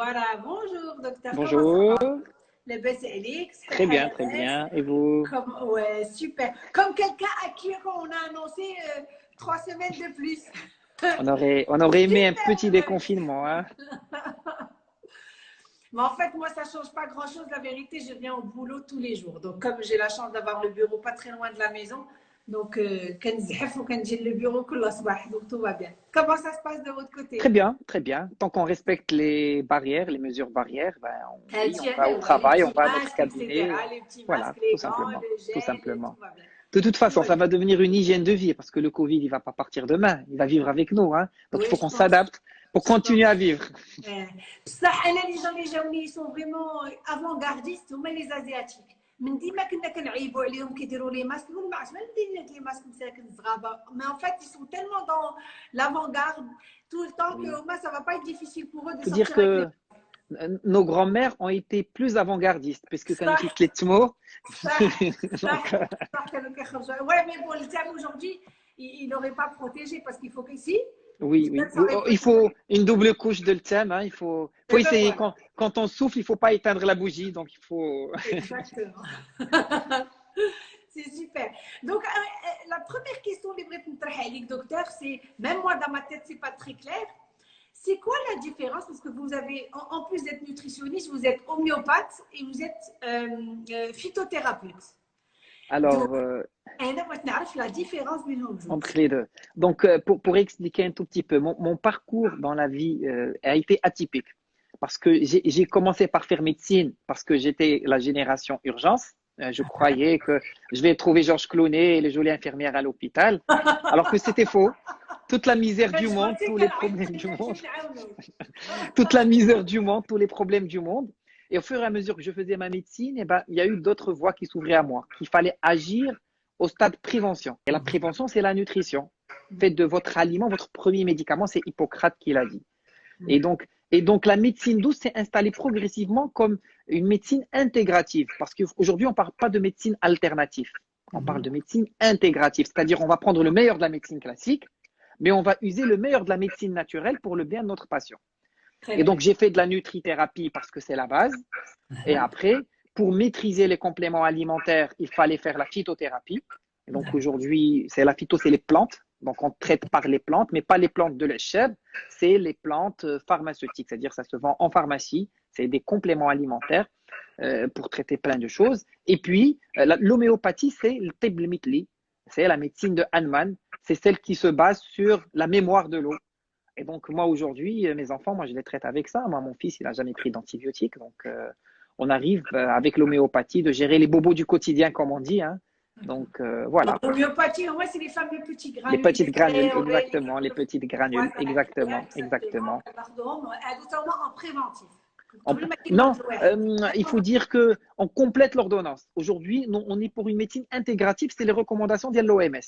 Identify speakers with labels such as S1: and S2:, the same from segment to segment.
S1: Voilà, bonjour docteur.
S2: Bonjour.
S1: Le Alex.
S2: Très bien, très bien. Et vous
S1: Comme, Ouais, super. Comme quelqu'un à qui on a annoncé euh, trois semaines de plus.
S2: on aurait, on aurait aimé un petit déconfinement. Hein
S1: Mais en fait, moi, ça ne change pas grand-chose. La vérité, je viens au boulot tous les jours. Donc, comme j'ai la chance d'avoir le bureau pas très loin de la maison, donc, euh, le bureau donc tout va bien. Comment ça se passe de votre côté?
S2: Très bien, très bien. Tant qu'on respecte les barrières, les mesures barrières, ben, on, on va au travail, on va à notre cabinet. Voilà, tout, simplement, tout simplement. De toute façon, ça va devenir une hygiène de vie parce que le Covid, il va pas partir demain. Il va vivre avec nous. Hein. Donc, il faut qu'on s'adapte pour continuer à vivre.
S1: Ça, les gens, les gens, ils sont vraiment avant-gardistes, mais les Asiatiques. من ديما كنا كنعيبوا عليهم كيديروا لي ماسك نقول ما عرفتش ما ندير لي ماسك مساكن الزغابه مي ان فيت ils sont tellement dans l'avant-garde tout le temps que moi ça va pas être difficile pour eux de sortir
S2: dire que nos grands-mères ont été plus avant-gardistes puisque quand tu les mots
S1: ouais mais bon le thème aujourd'hui il n'aurait pas protégé parce qu'il faut qu'ici
S2: oui, oui. Il faut une double couche de thème. Hein. Il faut, faut essayer. Quand, quand, on souffle, il ne faut pas éteindre la bougie. Donc, il faut.
S1: Exactement. c'est super. Donc, euh, euh, la première question que docteur, c'est même moi dans ma tête, c'est pas très clair. C'est quoi la différence? Parce que vous avez, en, plus d'être nutritionniste, vous êtes homéopathe et vous êtes euh, phytothérapeute.
S2: Alors, euh,
S1: la différence
S2: entre les deux. Donc, euh, pour, pour expliquer un tout petit peu, mon, mon parcours dans la vie euh, a été atypique. Parce que j'ai commencé par faire médecine parce que j'étais la génération urgence. je croyais que je vais trouver Georges Clooney et les jolies infirmières à l'hôpital, alors que c'était faux. Toute la misère du monde, tous les problèmes du monde, toute la misère du monde, tous les problèmes du monde. Et au fur et à mesure que je faisais ma médecine, eh ben, il y a eu d'autres voies qui s'ouvraient à moi, qu'il fallait agir au stade prévention. Et la prévention, c'est la nutrition. Faites de votre aliment votre premier médicament, c'est Hippocrate qui l'a dit. Et donc, et donc, la médecine douce s'est installée progressivement comme une médecine intégrative. Parce qu'aujourd'hui, on ne parle pas de médecine alternative. On parle de médecine intégrative. C'est-à-dire, on va prendre le meilleur de la médecine classique, mais on va user le meilleur de la médecine naturelle pour le bien de notre patient et donc, j'ai fait de la nutrithérapie parce que c'est la base. Et après, pour maîtriser les compléments alimentaires, il fallait faire la phytothérapie. Et donc, aujourd'hui, c'est la phyto, c'est les plantes. Donc, on traite par les plantes, mais pas les plantes de l'échelle, c'est les plantes euh, pharmaceutiques. C'est-à-dire, ça se vend en pharmacie. C'est des compléments alimentaires euh, pour traiter plein de choses. Et puis, euh, l'homéopathie, c'est le Teblemitli. C'est la médecine de Hahnemann. C'est celle qui se base sur la mémoire de l'eau. Et donc, moi, aujourd'hui, euh, mes enfants, moi, je les traite avec ça. Moi, mon fils, il n'a jamais pris d'antibiotiques. Donc, euh, on arrive euh, avec l'homéopathie de gérer les bobos du quotidien, comme on dit. Hein. Donc, voilà.
S1: L'homéopathie, moi, c'est les fameux petits granules.
S2: Les petites granules, exactement. Les petites granules, exactement. Exactement.
S1: Pardon, en préventif.
S2: non, il faut dire que on complète l'ordonnance. Aujourd'hui, on est pour une médecine intégrative, c'est les recommandations de l'OMS.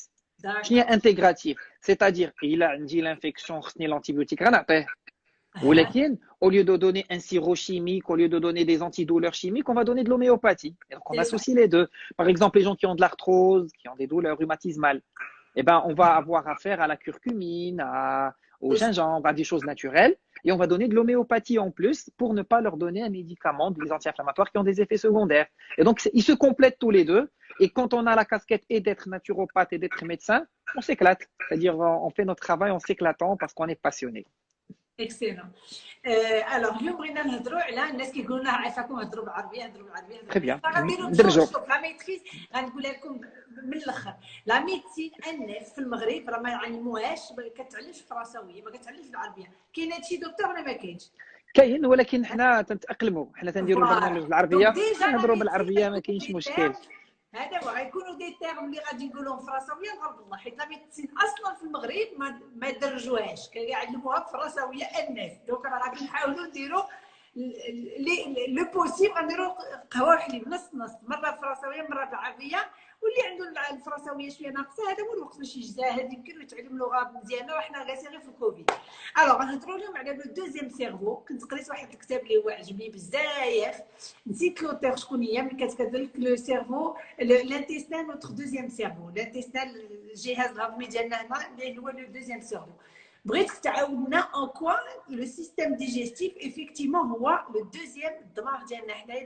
S2: Intégratif, c'est-à-dire il a dit l'infection, l'antibiotique, au lieu de donner un sirop chimique, au lieu de donner des antidouleurs chimiques, on va donner de l'homéopathie. Donc on associe les deux. Par exemple, les gens qui ont de l'arthrose, qui ont des douleurs rhumatismales, eh ben, on va avoir affaire à la curcumine, à, au gingembre, à des choses naturelles. Et on va donner de l'homéopathie en plus pour ne pas leur donner un médicament, des anti-inflammatoires qui ont des effets secondaires. Et donc, ils se complètent tous les deux. Et quand on a la casquette et d'être naturopathe et d'être médecin, on s'éclate. C'est-à-dire, on fait notre travail en s'éclatant parce qu'on est passionné.
S1: اكسلون الوغ اليوم بغينا نهضروا على الناس كيقولوا لنا عافاكم هضروا بالعربيه هضروا بالعربيه
S2: تري بيان
S1: ندرجوا لا ميتريز غنقولها لكم من الآخر لا ميديسين الناس في المغرب راه ما يعلموهاش كتعلمش الفرنساويه ما كتعلمش بالعربيه كاين هادشي دكتور ولا ما كاينش
S2: كاين ولكن حنا تنتأقلموا. حنا تنديروا البرنامج بالعربيه نهضروا بالعربية ما كاينش مشكل.
S1: هذا هو. غيكونوا دي تيرم اللي غادي نقولهم فرنساوية نغلط الله حيت لا ميديسين أصلا في المغرب ما ما درجوهاش. كيعلموها بالفرنساويه الناس. دونك راه غادي نحاولوا نديروا لو بوسيبل غنديروا قهوة وحليب نص نص مره فرنساوية مرة بالعربيه واللي عنده الفرنساوية شوية ناقصة هذا هو الوقت باش يجتهد يمكن يتعلم لغة مزيانة وحنا جالسين غير في الكوفيد. الوغ غنهضروا اليوم على لو دوزيام سيرفو. كنت قريت واحد الكتاب اللي هو عجبني بزاف. نسيت لوتير شكون هي ملي كتكتب لك لو سيرفو لانتيستان نوتر دوزيام سيرفو. لانتيستان الجهاز الهضمي ديالنا هنا اللي هو لو دوزيام سيرفو. en quoi le système digestif, effectivement, le deuxième,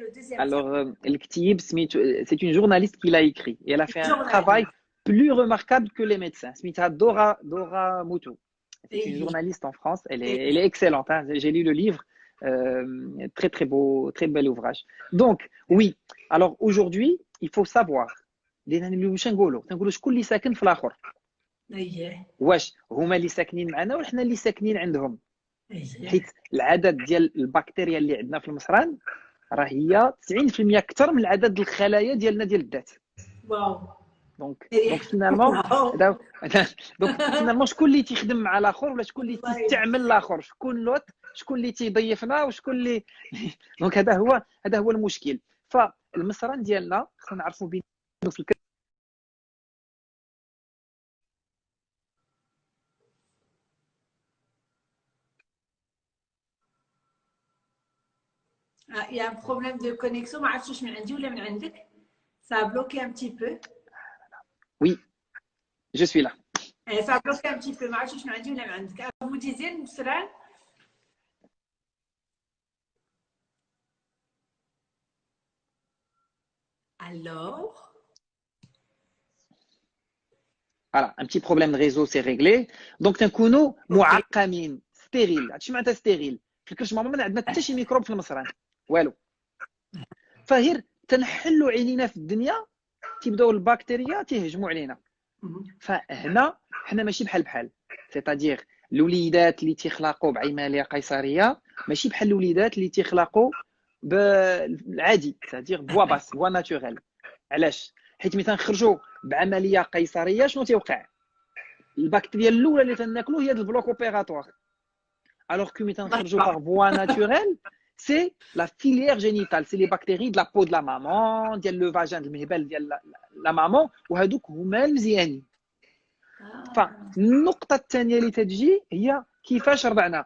S1: le deuxième.
S2: Alors, euh, euh, c'est une journaliste qui l'a écrit et elle a fait un travail plus remarquable que les médecins. Smita Dora, Dora Moutou. C'est une journaliste en France. Elle est, elle est excellente. Hein. J'ai lu le livre. Euh, très, très beau, très bel ouvrage. Donc, oui. Alors, aujourd'hui, il faut savoir. دينا واش هما اللي ساكنين معنا ولا حنا اللي ساكنين عندهم؟
S1: اييه
S2: حيت العدد ديال البكتيريا اللي عندنا في المصران راه هي 90% أكثر من عدد الخلايا ديالنا ديال الذات.
S1: واو.
S2: دونك
S1: إيه.
S2: دونك فينالمون دونك فينالمون شكون اللي تيخدم مع الآخر ولا شكون اللي. تيستعمل الآخر؟ شكون لوط شكون اللي تيضيفنا وشكون اللي دونك هذا هو هذا هو المشكل. فالمصران ديالنا خصنا نعرفوا بينه في
S1: Ah, il y a un problème de connexion. Ça a bloqué un petit peu.
S2: Oui, je suis là.
S1: Eh, ça a bloqué un petit peu. Ah, vous disiez, Alors?
S2: Voilà, un petit problème de réseau, c'est réglé. Donc, d'un coup, nous, stérile. Ah, tu m'as stérile. Je ne sais pas, je ne sais pas, je والو. فغير تنحلوا عينينا في الدنيا تيبداو البكتيريا تيهجموا علينا. فهنا حنا ماشي بحال بحال. سيتادير الوليدات اللي تيخلقوا بعمليه قيصرية ماشي بحال الوليدات اللي تيخلقوا بالعادي سيتادير بوا باس بوا ناتوريل. علاش؟ حيت ملي تنخرجوا بعملية قيصرية شنو تيوقع؟ البكتيريا الأولى اللي تناكلو هي البلوك أوبيراتوار. الوغ كو ملي تنخرجوا باغ بوا ناتوريل سي لا فيليير جينيتال سي لي بكتيري د لا بو د لا مامون ديال لو فاجان المهبل ديال لا مامون وهذوك هما المزيانين فالنقطة الثانية اللي تتجي هي كيفاش رضعنا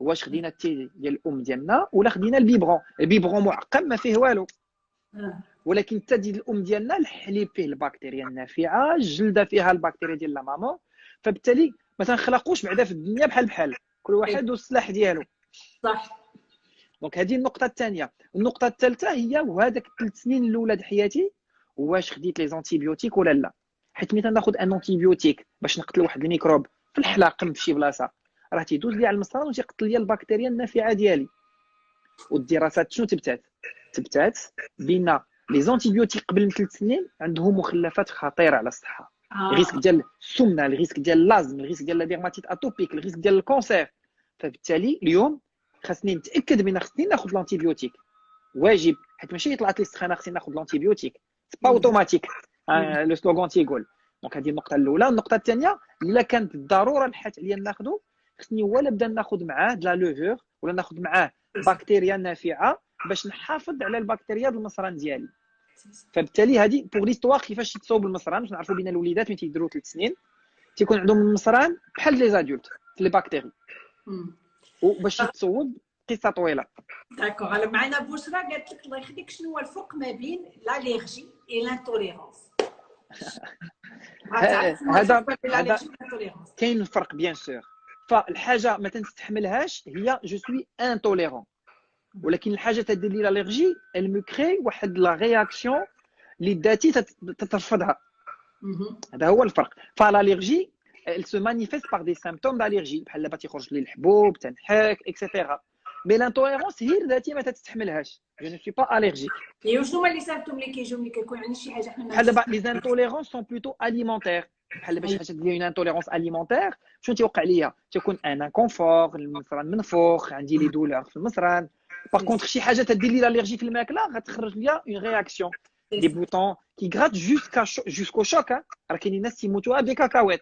S2: واش خدينا التي ديال الام ديالنا ولا خدينا البيبرون البيبرون معقم ما فيه والو. ولكن التا ديال الام ديالنا الحليب فيه البكتيريا النافعه الجلده فيها البكتيريا ديال لا مامون فبالتالي ما تنخلقوش بعدا في الدنيا بحال بحال كل واحد والسلاح ديالو
S1: صح
S2: دونك هذه النقطة الثانية. النقطة الثالثة هي وهذاك الثلاث سنين الأولى د حياتي واش خديت لي زونتيبيوتيك ولا لا؟ حيت ملي تناخذ ان انتيبيوتيك باش نقتل واحد الميكروب في الحلاقم في شي بلاصة راه تيدوز لي على المصران وتيقتل لي البكتيريا النافعة ديالي. والدراسات شنو تبتات؟ تبتات بأن لي زونتيبيوتيك قبل من ثلاث سنين عندهم مخلفات خطيرة على الصحة.
S1: آه.
S2: الريسك ديال السمنة الريسك ديال اللازم الريسك ديال لا ديرماتيت اتوبيك الريسك ديال الكونسير. فبالتالي اليوم خاصني نتأكد بان خصني ناخذ الانتيبيوتيك واجب. حيت ماشي طلعت لي السخانه خصني ناخذ الانتيبيوتيك سي با
S1: مم.
S2: اوتوماتيك لو سلوغان تيقول. دونك هذه النقطة الأولى. النقطة الثانية إلا كانت الضروره الحات عليا ناخذو خصني ولا نبدا ناخذ معاه لا لوفور ولا ناخذ معاه بكتيريا نافعة باش نحافظ على البكتيريا المصران ديالي. فبالتالي هذه بوغ ليستواغ كيفاش يتصاوب المصران باش نعرفوا بين الوليدات ملي تيديروا ثلاث سنين تيكون عندهم المصران بحال لي زادولت لي بكتيري
S1: مم.
S2: وباش يتصوب قصة طويلة.
S1: داكوغ على معنا بشرى قالت لك الله يخليك. شنو هو الفرق ما بين لاليرجي اي لانتوليرونس
S2: هذا- هذا- كاين الفرق بيان سور فالحاجة ما تنستحملهاش هي جو سوي انتوليرون ولكن الحاجة تدير لي الالرجي المو كري واحد لا رياكسيون اللي ذاتي تت- تترفضها. هذا هو الفرق. فالالرجي elle se manifeste par des symptômes d'allergie بحال دابا تيخرج لي الحبوب تنحك اكسيتيرا مي لانتوليرونس هي ذاتي ما تتستحملهاش جو نو سوي با الرجيك
S1: ايوا شنو هما لي سيمبتوم اللي كيجيو ملي كيكون عندنا شي حاجه حنا ما
S2: بحال دابا لي انتوليرونس سون بلوتو اليمونتير بحال دابا شي حاجه ديال اون انتوليرونس اليمونتير شنو تيوقع ليا تيكون ان انكونفور المصران منفوخ عندي لي دولور في المصران باغ كونتر شي حاجه تدير لي الالرجي في الماكله غتخرج ليا اون رياكسيون دي بوطون كي غرات جوسكا جوسكو شوك راه كاينين ناس تيموتوا بكاكاوات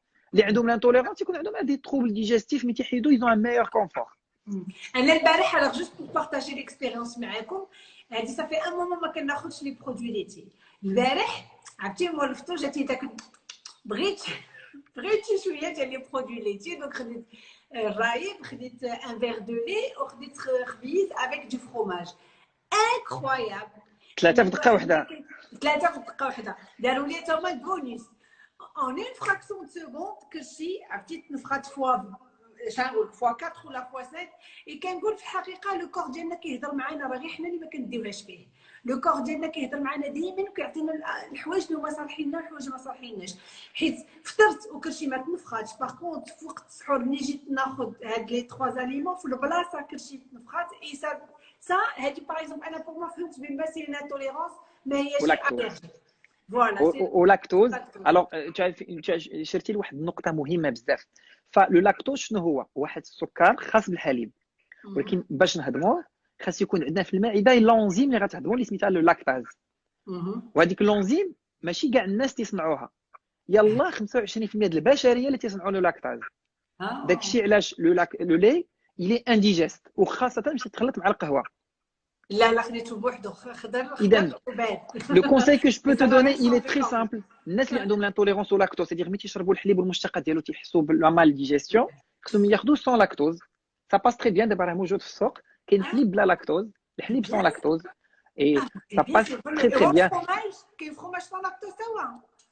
S2: اللي عندهم l'intolérance يكون عندهم des troubles digestifs mais تيحيدوا ils ont un meilleur confort
S1: انا البارح alors juste pour partager l'expérience معاكم هادي صافي ان مومون ما كناخذش لي برودوي ليتي البارح عرفتي مول الفطور جاتني داك بغيت بغيت شي شويه ديال لي برودوي ليتي دونك خديت الرايب خديت ان فيغ دو لي وخديت خبيز افيك دو فروماج انكرويابل
S2: ثلاثه في دقه واحده
S1: ثلاثه في دقه واحده داروا لي تما البونيس اون اون فراكسيون دو سكوند كلشي عرفتي تنفخات فوا شنقول فوا 4 ولا فوا 5 اي كنقول في الحقيقة لو كور ديالنا كيهضر معنا راه غير حنا اللي ما كنديوهاش فيه لو كور ديالنا كيهضر معنا ديما وكيعطينا الحوايج اللي هما صالحين لنا والحوايج ما صالحيناش حيت فطرت وكلشي ما تنفخاتش باغ كونت في وقت السحور ملي جيت ناخذ هاد لي تخوا زاليمون في البلاصه كلشي تنفخات اي سا سا هادي باغ أنا بور ما فهمت بين ما سي انتوليرونس ما هياش
S2: فوالا ولاكتوز الوغ شرتي لواحد النقطه مهمه بزاف فلو لاكتوز شنو هو واحد السكر خاص بالحليب ولكن باش نهضموه خاص يكون عندنا في المعده لونزيم اللي غتهضمو اللي سميتها لو لاكتاز وهذيك لونزيم ماشي كاع الناس تيصنعوها يلا 25% ديال البشريه اللي تيصنعوا لو لاكتاز داكشي علاش لو لاك لو لي الي انديجيست وخاصه باش تخلط مع القهوه Idem. Le conseil que je peux te donner, il est très simple. Les gens qui ont l'intolérance au lactose, c'est-à-dire qu'ils la mal digestion, ils sans lactose? Ça passe très bien d'avoir un de qui est la lactose, les sans lactose. Et
S1: ça passe très très bien.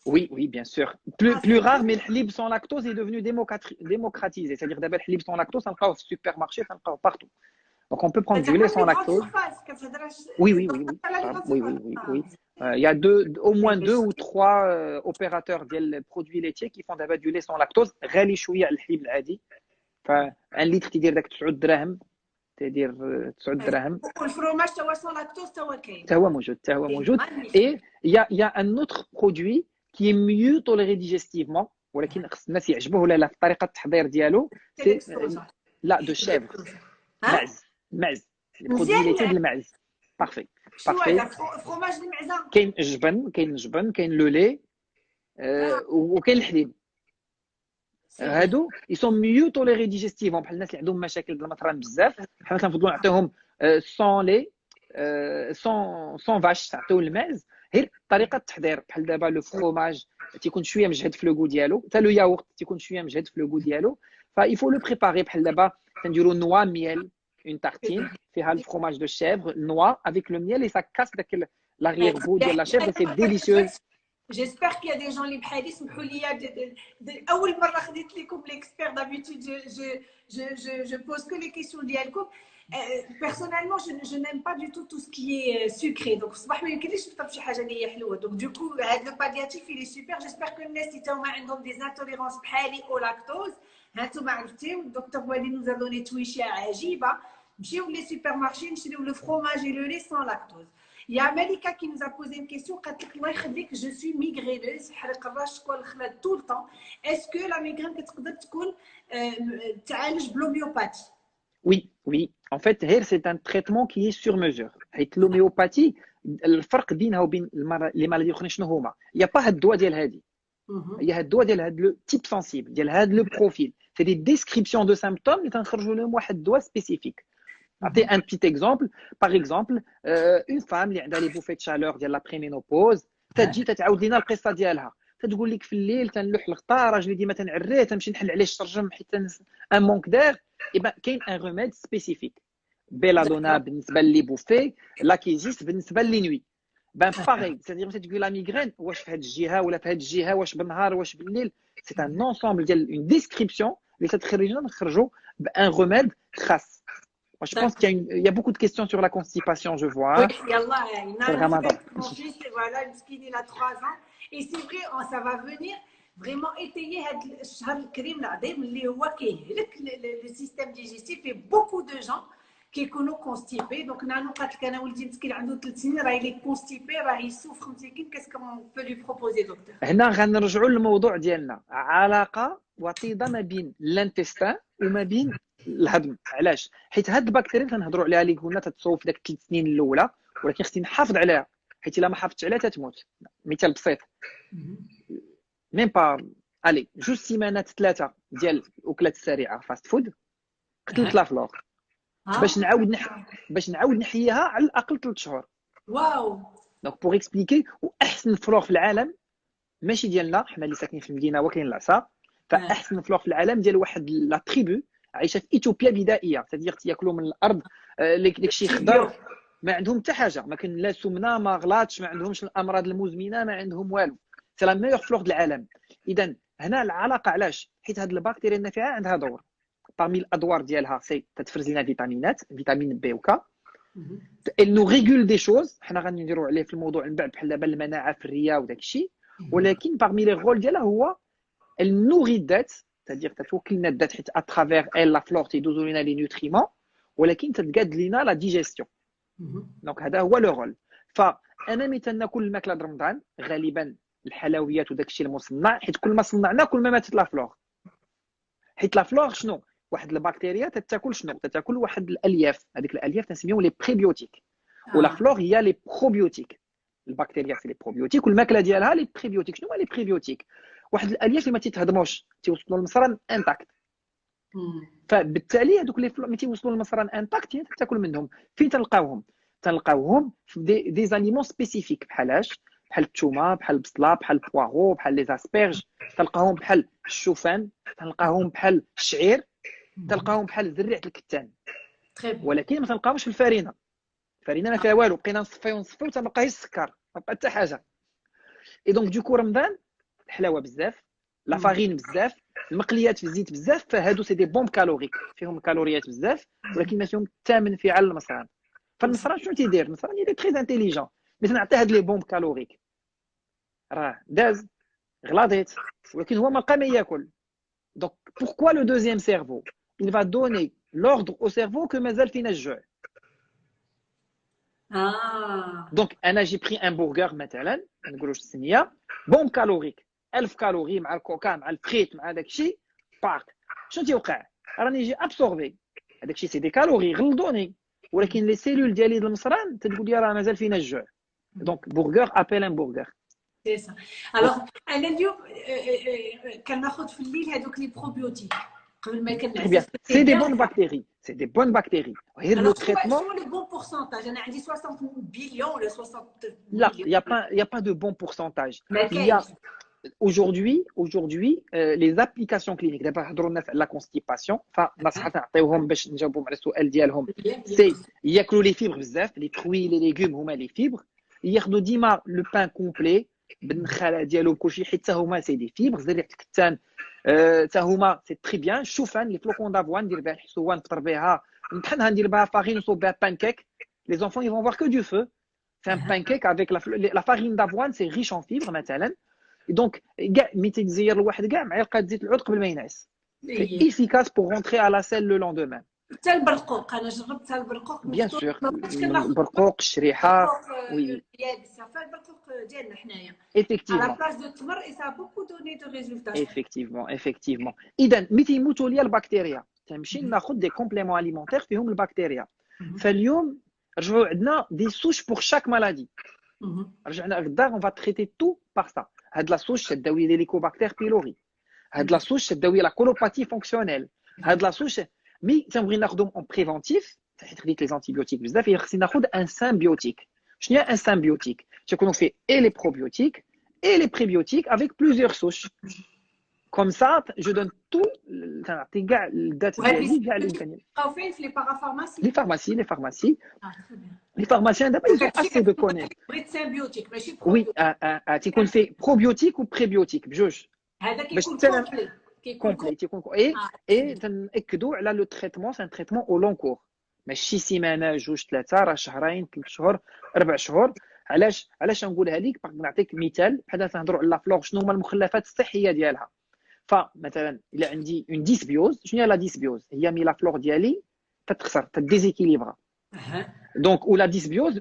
S2: Oui, oui, bien sûr. Plus, plus rare, mais le sans lactose est devenu démocratisé. C'est-à-dire, d'abord, le sans lactose, on le trouve au supermarché, on le trouve partout. Donc on peut prendre du lait sans lactose. Oui, oui, oui, oui. oui, oui, oui, oui. Euh, il y a deux, au moins deux ou trois euh, opérateurs de produits laitiers qui font d'abord du lait sans lactose. غالي شويه على الحليب العادي. فان لتر تيدير داك 9 دراهم تدير 9 دراهم
S1: والفرomage توا سون لاكتوز توا كاين
S2: تا هو موجود تا هو موجود اي يا يا ان اوتر برودوي كي ميو توليري ديجيستيفمون ولكن خص الناس يعجبوه ولا لا في طريقه التحضير ديالو سي لا دو شيفر معز معز البرودوي ليتي ديال المعز بارفي
S1: بارفي فروماج المعزه
S2: كاين الجبن كاين الجبن كاين لو لي وكاين الحليب هادو يسون ميو توليري ديجيستيفون بحال الناس اللي عندهم مشاكل بالمطران بزاف حنا كنفضلوا نعطيهم سون لي سون سون فاش تعطيو الماز غير طريقه التحضير بحال دابا لو فروماج تيكون شويه مجهد في لو ديالو حتى لو ياغورت تيكون شويه مجهد في لو ديالو فايفو لو بريباري بحال دابا كنديروا نوا ميل اون تارتين فيها الفروماج دو شيفر نوا افيك لو ميل اي سا كاس داك لاغيير بو ديال لا شيفر سي ديليسيوز
S1: جيسبر كي دي جون اللي بحالي سمحوا لي اول مره خديت لكم ليكسبير دابيتود جو جو جو جو بوز كو لي كيسيون ديالكم personnellement je, je n'aime pas du tout tout ce qui est sucré donc الصباح ما يمكنليش نفطر شي حاجه اللي هي حلوه donc du coup هذا لو بالياتيف il est super j'espère que الناس اللي تاهما عندهم دي انتوليرونس بحالي او لاكتوز هانتوما عرفتيو الدكتور والي نوزا دوني تويشه عجيبه نمشيو لي سوبر مارشي نشريو لو فروماج اي لو لي سون لاكتوز Il y a Malika qui nous a posé une question. Je suis migraineuse, tout le temps. Est-ce que la migraine peut être l'homéopathie
S2: Oui, oui. En fait, c'est un traitement qui est sur mesure. L'homéopathie, الفرق بينها وبين لي مالادي الاخرين شنو هما؟ Il n'y a pas هاد الدواء ديال هادي. Il y a الدواء ديال هاد لو تيب سنسيبل ديال هاد لو بروفيل. C'est des descriptions de symptômes اللي تنخرجوا لهم واحد الدواء سبيسيفيك. نعطي ان بيت اكزومبل باغ اكزومبل اون فام اللي عندها لي بوفي تشالور ديال لا بريمينوبوز تجي تتعاود لينا القصه ديالها تتقول لك في الليل تنلوح الغطاء راجلي ديما تنعريه تنمشي نحل عليه الشرجم حيت ان مونك دير ايبا كاين ان ريميد سبيسيفيك بيلادونا بالنسبه لي بوفي لاكيزيست بالنسبه لي نوي بان باغي سيدير ملي تقول لا ميغرين واش في هذه الجهه ولا في هذه الجهه واش بالنهار واش بالليل سي ان انسومبل ديال اون ديسكريبسيون اللي تتخرجنا نخرجوا بان ريميد خاص Moi, je pense qu'il y, a y a beaucoup de questions sur la constipation, je vois.
S1: Oui, Yallah, c'est le ramadan. Voilà, il a 3 ans. Et c'est vrai, ça va venir vraiment étayer le système digestif et beaucoup de gens كيكونوا كونستيبي دونك نانو قالت لك أنا ولدي مسكين عنده ثلاث سنين راه لي كونستيبي راه يسوفر مسكين كاسكو بو لي بروبوزي دكتور
S2: هنا غنرجعوا للموضوع ديالنا. علاقة وطيدة ما بين الانتستان وما بين الهضم. علاش؟ حيت هاد البكتيريا اللي تنهضروا عليها اللي قلنا تتصوف داك الثلاث سنين الأولى ولكن خصني نحافظ عليها. حيت إلا ما حافظتش عليها تتموت. مثال بسيط. ميم با الي جوج سيمانات ثلاثة ديال اكلات سريعه فاست فود قتلت لا فلور. باش نعاود نح... باش نعاود نحييها على الأقل ثلاث شهور.
S1: واو.
S2: دونك بوغ اكسبليكي واحسن فلور في العالم ماشي ديالنا حنا اللي ساكنين في المدينة وكاين العصا فأحسن فلور في العالم ديال واحد لا تريبو عايشة في اثيوبيا بدائية تدير تيأكلوا من الأرض داك الشيء خضر ما عندهم حتى حاجة ما كاين لا سمنة ما غلاطش ما عندهمش الأمراض المزمنة ما عندهم والو. سي لا ميور فلور العالم اذا هنا العلاقة علاش؟ حيت هاد البكتيريا النافعة عندها دور. Parmi الادوار ديالها سي تتفرز لنا فيتامينات فيتامين بي وكا elle nous régule des choses. حنا غنديروا عليه في الموضوع من بعد بحال دابا المناعه في الرئه وداك الشيء ولكن parmi لي رول ديالها هو elle nourrit الذات c'est-à-dire تتوكل لنا الذات حيت اترافير elle لا فلور تيدوزو لنا لي نوتريمون ولكن تتقاد لنا لا ديجيستيون دونك هذا هو لو رول فانا ملي تناكل الماكله د رمضان غالبا الحلويات وداك الشيء المصنع حيت كل ما صنعنا كل ما ماتت لا فلور حيت لا فلور شنو واحد البكتيريا تتاكل شنو؟ تتاكل واحد الألياف. هذيك الألياف تنسميهم لي بريبيوتيك ولا فلور هي لي بروبيوتيك البكتيريا في لي بروبيوتيك والماكلة ديالها لي بريبيوتيك شنو هما لي بريبيوتيك واحد الألياف اللي ما تيتهضموش تيوصلوا للمصران انتاكت فبالتالي هذوك لي ملي تيوصلوا للمصران انتاكت تاكل منهم. فين تلقاوهم. تلقاوهم في دي, دي زانيمون سبيسيفيك بحالاش بحال الثومه بحال البصلة بحال البواغو بحال لي زاسبيرج تلقاهم بحال الشوفان. تلقاهم بحال الشعير. تلقاهم بحال زريعه الكتان. ولكن ما تلقاهمش في الفرينة. الفرينة ما فيها والو بقينا نصفي ونصفي وتبقى غير السكر ما بقى حتى حاجة. اي دونك دوكو رمضان الحلاوة بزاف لا فارين بزاف المقليات في الزيت بزاف فهادو سي دي بوم كالوريك فيهم كالوريات بزاف ولكن ما فيهم حتى منفعه على المصران فالمصران شنو تيدير؟ المصران يدير تري انتيليجون مثلا نعطي هاد لي بوم كالوريك راه داز غلاضيت ولكن هو ما لقى ما ياكل. دونك بوركوا لو دوزيام سيرفو il va donner l'ordre au cerveau que مازال فينا الجوع
S1: اه
S2: دونك انا جي بري ان برجر مثلا ما نقولوش السميه بوم كالوريك 1000 كالوري مع الكوكا مع الفريت مع داك الشيء باك شنو تيوقع راني جي ابسوربي هذاك الشيء سي دي كالوري غلطوني ولكن لي سيلول ديالي المصران تقول لي راه مازال فينا الجوع دونك برجر ابيل ان برجر
S1: سي سا الوغ انا اليوم كناخذ في الليل هذوك لي بروبيوتيك Eh c'est des
S2: bonnes bactéries. C'est des bonnes bactéries. Et Alors, le traitement. Sont
S1: les bons pourcentages On a dit 60 millions, le 60
S2: Là, il n'y a, pas, a pas de bon pourcentage. Okay. Aujourd'hui, aujourd'hui, euh, les applications cliniques, la constipation, ah. c'est il y a les fibres, les fruits, les légumes, les fibres. Il y a le pain complet, ليغوم هما لي فيبر ياخذوا ديما لو بان كومبلي بالنخاله ديالو بكلشي حيت حتى هما سي دي فيبر زريعه الكتان حتى هما سي تري بيان الشوفان لي فلوكون دافوان ندير بها الحسوان نفطر بها بحال ندير بها فارين نصوب بها بانكيك لي زونفون يفون فوار كو دو فو c'est un pancake avec la, la farine d'avoine c'est riche en fibres مثلا دونك كاع ملي تيتزير الواحد كاع معلقه زيت العود قبل ما ينعس سي افيكاس بور رونتري على سيل لو لوندومان
S1: حتى البرقوق انا جربت حتى البرقوق
S2: بيان سور البرقوق الشريحه وي
S1: يابسه فالبرقوق ديالنا حنايا
S2: ايفيكتيفمون
S1: على بلاص دو التمر اي سا بوكو دوني دو ريزولتا
S2: ايفيكتيفمون ايفيكتيفمون اذا ملي تيموتوا ليا البكتيريا تنمشي ناخذ دي كومبليمون اليمونتير فيهم البكتيريا فاليوم رجعوا عندنا دي سوش بور شاك مالادي رجعنا غدا اون فا تريتي تو بار سا هاد لا سوش تداوي ليليكوباكتير بيلوري هاد لا سوش تداوي لا كولوباتي فونكسيونيل هاد لا سوش Mais c'est en préventif, ça va être vite les antibiotiques. C'est un symbiotique. Je n'ai un symbiotique. C'est à dire qu'on fait et les probiotiques et les prébiotiques avec plusieurs souches. Comme
S1: ça, je donne tout. Les.
S2: Les pharmacies, les pharmacies. Les pharmaciens, d'abord, ils ont assez de connaître.
S1: Oui,
S2: tu ah, ah, ah, qu'on fait
S1: probiotique
S2: ou
S1: prébiotique.
S2: Je.
S1: كومبلي
S2: تيكون اي. اي تنأكدوا على لو تريتمون سان تريتمون أو لون كور ماشي سيمانه جوج ثلاثة راه شهرين ثلاث شهور أربع شهور علاش علاش نقولها لك باغ نعطيك مثال بحال تنهضروا على لا فلور شنو هما المخلفات الصحيه ديالها فمثلا الا عندي اون ديسبيوز شنو هي لا ديسبيوز هي مي لا فلور ديالي تتخسر تديزيكيليبرا. دونك ولا ديسبيوز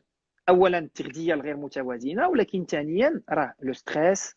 S2: اولا التغذيه الغير متوازنه ولكن ثانيا راه لو ستريس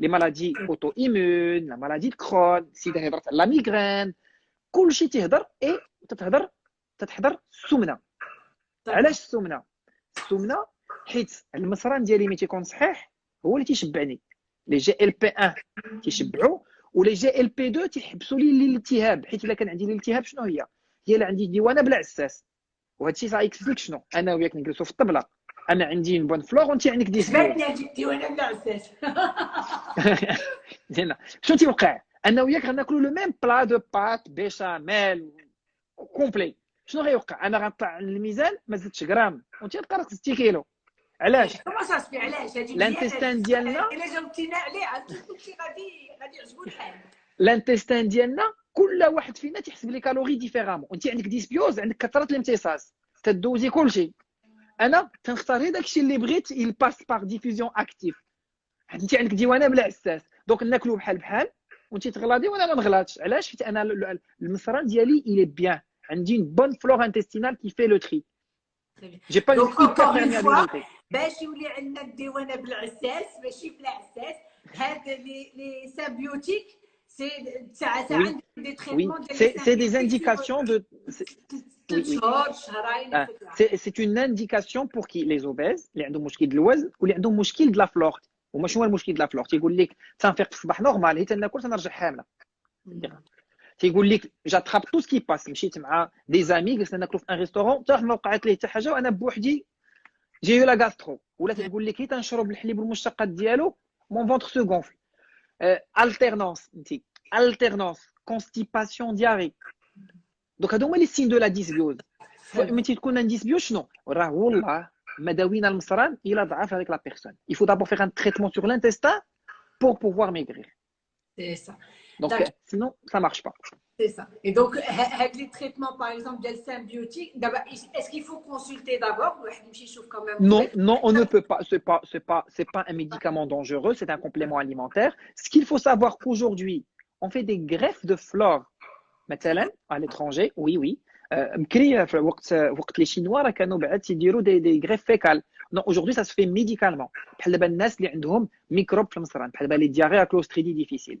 S2: لي مالادي اوتو ايمون لا مالادي كرون السيده هضرت على لا ميغرين كلشي تيهضر اي تتهضر تتحضر السمنة. علاش السمنة؟ السمنة حيت المصران ديالي ملي تيكون صحيح هو اللي تيشبعني. لي جي إل بي 1 تيشبعوا ولي جي إل بي 2 تيحبسوا لي الالتهاب حيت إلا كان عندي الالتهاب شنو هي؟ هي اللي عندي ديوانة بلا عساس. وهذا الشيء سايكسبليك شنو؟ أنا وياك نجلسوا في الطبلة. أنا عندي بون فلور وانت عندك دي
S1: بلا عساس
S2: زين شنو تيوقع أنا وياك غناكلوا لو ميم بلا دو بات بيشاميل كومبلي. شنو غيوقع؟ أنا غنطلع الميزان ما زدتش غرام. وانت تلقى 60 كيلو. علاش؟
S1: كما صافي علاش؟ هذه
S2: الانتستان ديالنا؟
S1: إلا جاوبتينا عليه قلتي غادي غادي يعجبو الحال.
S2: الانتستان ديالنا كل واحد فينا تيحسب لي كالوري ديفيرامون. انت عندك ديسبيوز عندك كثرة الامتصاص. تدوزي كلشي. أنا تنختار غير داكشي اللي بغيت يل باس باغ ديفيزيون اكتيف انت عندك ديوانة بلا عساس دونك ناكلو بحال بحال وانت تغلاضي وأنا ما نغلطش علاش؟ حيت أنا المصران ديالي الي بيان عندي une bonne flore intestinale qui fait le tri. J'ai pas
S1: une. باش يولي عندنا الديوانة بالعساس ماشي بلا عساس هاد لي لي سابيوتيك سي ساعه ساعه عندك دي تريتمون
S2: ديال سي دي انديكاسيون دو سي اون انديكاسيون بور كي لي زوبيز اللي عندهم مشكل الوزن واللي عندهم مشكل د لا فلور وما شنو هو المشكل د لا فلور تيقول لك تنفيق في الصباح نورمال هي تناكل تنرجع حامله تيقول لك جاتراب تو سكي باس مشيت مع دي زامي جلسنا ناكلو في ان ريستورون حتى ما وقعت ليه حتى حاجه وانا بوحدي جي لا غاسترو ولا تيقول لك تنشرب الحليب والمشتقات ديالو مون فونتر سو غونفل التيرنونس انت التيرنونس كونستيباسيون دياري دونك هادو هما لي سين دو لا ديسبيوز ملي تكون ان ديسبيوز شنو راه والله ما داوينا المصران الى ضعف هذيك لا بيرسون il faut d'abord faire un traitement sur l'intestin pour pouvoir maigrir
S1: c'est ça
S2: Donc, sinon, ça ne marche pas.
S1: C'est ça. Et donc, avec les traitements, par exemple, des symbiotiques, est-ce qu'il faut consulter d'abord
S2: Non, non, on ne peut pas. Ce n'est pas, pas, pas un médicament dangereux, c'est un complément alimentaire. Ce qu'il faut savoir qu'aujourd'hui, on fait des greffes de flore, à l'étranger, oui, oui. Euh, euh, euh, les Chinois, ils des greffes fécales. Non, aujourd'hui, ça se fait médicalement. Les diarrhées à clostridies difficiles.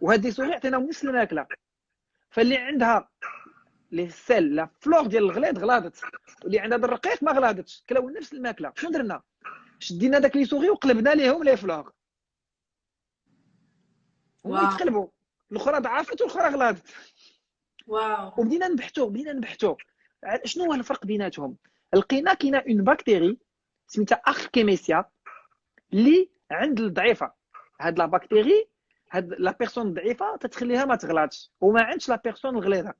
S2: وهاد لي سوري عطيناهم نفس الماكله فاللي عندها لي سيل لا فلور ديال الغليظ غلاضت واللي عندها الرقيق ما غلاضتش كلاو نفس الماكلة. شنو درنا؟ شدينا داك لي سوري وقلبنا ليهم لي فلور. ويتقلبوا الأخرى ضعفت والأخرى غلاضت
S1: واو.
S2: وبدينا نبحثوا بدينا نبحثوا. شنو هو الفرق بيناتهم؟ لقينا كاينة اون باكتيري سميتها اخكيميسيا اللي عند الضعيفة. هاد لا باكتيري هاد لا بيرسون الضعيفه تتخليها ما تغلطش وما عندش لا بيرسون الغليظه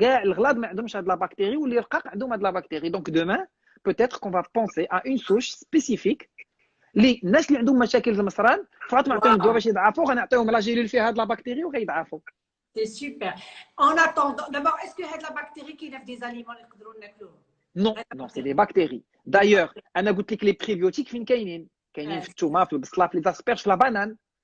S2: كاع الغلاض ما عندهمش هاد لا باكتيري واللي رقاق عندهم هاد لا باكتيري دونك دومان peut-être qu'on va penser à une souche spécifique اللي الناس اللي عندهم مشاكل في المصران فقط ما نعطيهم الدواء باش يضعفوا غنعطيهم لا جيلول فيها هاد لا باكتيري وغيضعفوا
S1: C'est super. En attendant, d'abord, est-ce que y a de la bactérie qui lève des aliments
S2: Non, non, c'est des bactéries. D'ailleurs, انا قلت لك les prébiotiques فين كاينين كاينين في الثومه في البصله في les asperges في la banane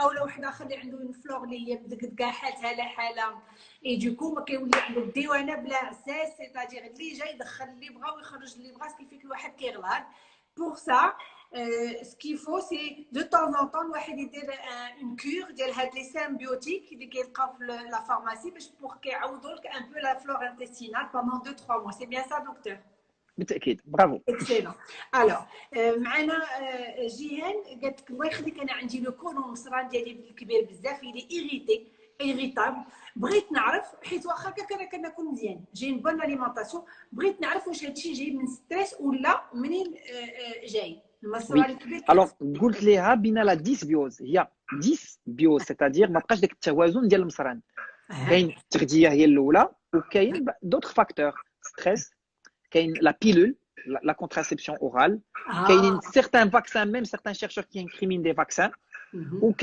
S1: أو لو واحد اخر اللي عنده اون فلور اللي هي مدقدقه حالتها حاله اي دوكو ما كيولي عنده الديوانه بلا عساس سيتادير اللي جاي يدخل اللي بغا ويخرج اللي بغا كيفيك الواحد كيغلط. Euh, ce qu'il faut, c'est de temps en temps, الواحد يدير une cure ديال هاد لي سيمبيوتيك اللي كيلقاو في لا فارماسي باش بور كيعوضوا لك ان بو لا فلور انتستينال pendant 2 3 mois. C'est bien ça, docteur?
S2: بالتأكيد. برافو.
S1: الوغ معنا جيهان قالت لك الله يخليك أنا عندي لو كولون المصران ديالي كبير بزاف اللي إيريتي ايريتابل بغيت نعرف حيت واخا هكاك أنا كناكل مزيان. جاي بون اليمونطاسيون بغيت نعرف واش هادشي جاي من ستريس ولا منين جاي؟ المصران الكبير
S2: الوغ قلت ليها بين لا ديسبيوز هي ديس بيوز سيتادير ما بقاش داك التوازن ديال المصران. كاين التغذية هي الأولى وكاين دوطخ فاكتور ستريس la pilule, la, contraception orale, ah. certains vaccins, même certains chercheurs qui incriminent des vaccins, ou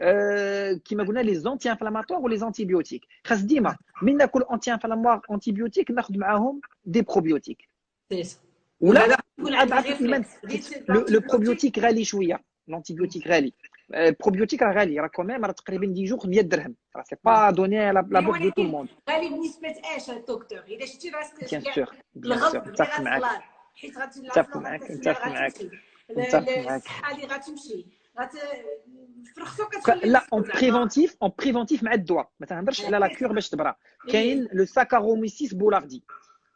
S2: euh, qui m'a les anti-inflammatoires ou les antibiotiques. Khasdima, minna kol anti-inflammatoire, antibiotique, nakhd ma'ahom des probiotiques. Ou là, ah, bah, le probiotique rally chouïa, l'antibiotique rally. بروبيوتيك راه غالي راه كوميم راه تقريبا 10 جوغ 100 درهم راه سي با دوني لا بوك دو تو الموند
S1: غالي بنسبه اش دكتور الا شتي راسك
S2: بيان سور بيان سور نتفق معاك
S1: حيت غادي
S2: نتفق معاك نتفق معاك نتفق معاك
S1: الصحه اللي غتمشي
S2: لا اون بريفونتيف اون بريفونتيف مع الدواء ما تهضرش على لا كور باش تبرا كاين لو ساكاروميسيس بولاردي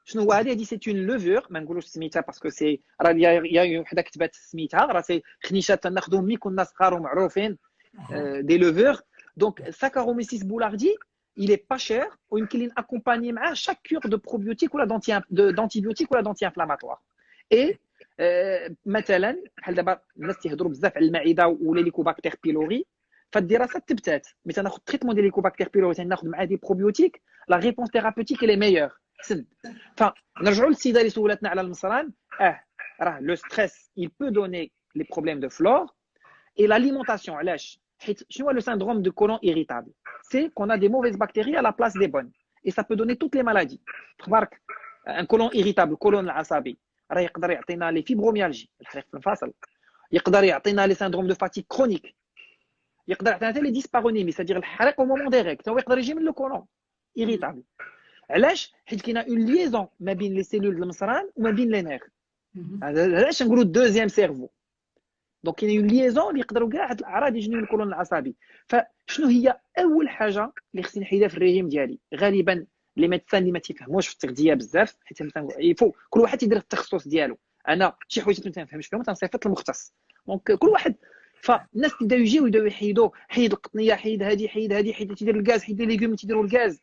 S2: شنو هو هذه هذه سي اون لوفور ما نقولوش سميتها باسكو سي راه يا وحده كتبات سميتها راه سي خنيشات تناخذهم ملي كنا صغار ومعروفين دي لوفور دونك ساكاروميسيس بولاردي il est pas cher ويمكن لي ناكومباني معاه chaque cure de probiotique ولا d'antibiotique ولا d'anti-inflammatoire et مثلا بحال دابا الناس تيهضروا بزاف على المعده ولا ليكوباكتير بيلوري فالدراسات تبتات ملي تناخذ تريتمون ديال ليكوباكتير بيلوري تناخذ معاه دي بروبيوتيك لا ريبونس ثيرابوتيك لي ميور حسن فنرجعوا للسيده اللي سولتنا على المصران اه راه لو ستريس il peut donner les problèmes de flore et l'alimentation علاش حيت شنو هو لو syndrome de colon irritable c'est qu'on a des mauvaises bactéries à la place des bonnes et ça peut donner toutes les maladies تبارك un colon irritable colon العصبي راه يقدر يعطينا لي فيبروميالجي الحريق في المفاصل يقدر يعطينا لي سيندروم دو فاتيك كرونيك يقدر يعطينا حتى لي ديسبارونيمي سادير الحريق او مومون ديريكت هو يقدر يجي من لو كولون ايريتابل علاش؟ حيت كاينة اون ليزون ما بين لي سيلول المصران وما بين لي نير علاش نقولوا دوزيام سيرفو دونك كاينة اون ليزون اللي يقدروا كاع هاد الأعراض يجيو من الكولون العصبي. فشنو هي أول حاجة اللي خصني نحيدها في الريجيم ديالي؟ غالبا لي ميدسان اللي ما تيفهموش في التغذية بزاف حيت يفو كل واحد يدير التخصص ديالو. أنا شي حوايج ما تنفهمش فيهم تنصيفط المختص دونك كل واحد فالناس تبداو يجيو يبداو يحيدوا حيد القطنية حيد هادي حيد هادي حيد تيدير الغاز حيد لي ليغوم تيديروا الغاز.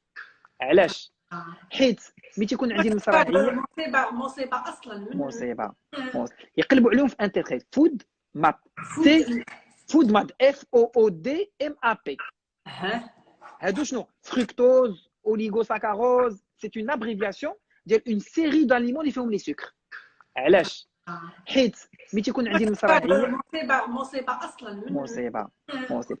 S2: علاش حيت ملي تيكون عندي المصرانيه
S1: مصيبه مصيبه اصلا
S2: مصيبه يقلبوا عليهم في انترنت فود ماب سي فود ماب اف او او دي ام ا بي هادو شنو فركتوز اوليغوساكاروز سي اون ابريفياسيون ديال اون سيري داليمون اللي فيهم لي سكر علاش حيت ملي تيكون عندي المصرانيه
S1: مصيبه مصيبه اصلا
S2: مصيبه مصيبه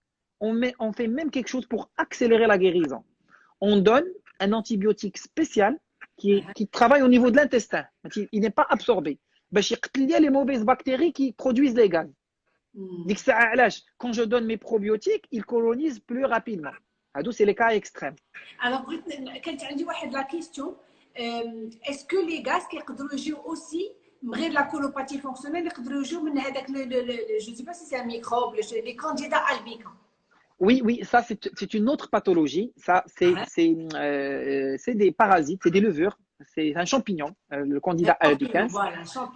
S2: on, met, on fait même quelque chose pour accélérer la guérison. On donne un antibiotique spécial qui, qui travaille au niveau de l'intestin. Il n'est pas absorbé. Il y a les mauvaises bactéries qui produisent les gaz. Quand je donne mes probiotiques, ils colonisent plus rapidement. C'est les cas extrêmes.
S1: Alors, quand tu as dit la question, est-ce que les gaz qui jouer aussi غير la colopathie fonctionnelle يقدروا يجوا من هذاك je sais pas si c'est un microbe les candidats albicans
S2: oui, oui, ça c'est une autre pathologie. Ça, c'est euh, des parasites, c'est des levures, c'est un champignon, euh, le candidat albicans.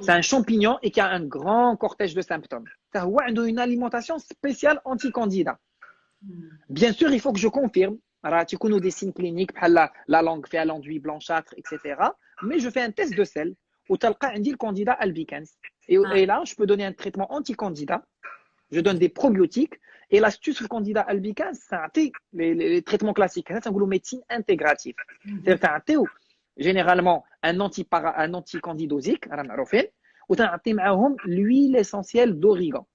S2: c'est un champignon et qui a un grand cortège de symptômes. Ça a une alimentation spéciale anti-candidat. Bien sûr, il faut que je confirme. Tu connais des signes cliniques, la, la langue fait l'enduit blanchâtre, etc. Mais je fais un test de sel où tu as le candidat albicans. Et, ah. et, là, je peux donner un traitement anti-candidat. Je donne des probiotiques. Et l'astuce le candidat albicans, c'est les, les, traitements classiques. C'est un médecine intégrative.
S1: Mhm.
S2: C'est-à-dire généralement un anti-candidosique, un anti-candidosique, ou tu as l'huile essentielle d'origan.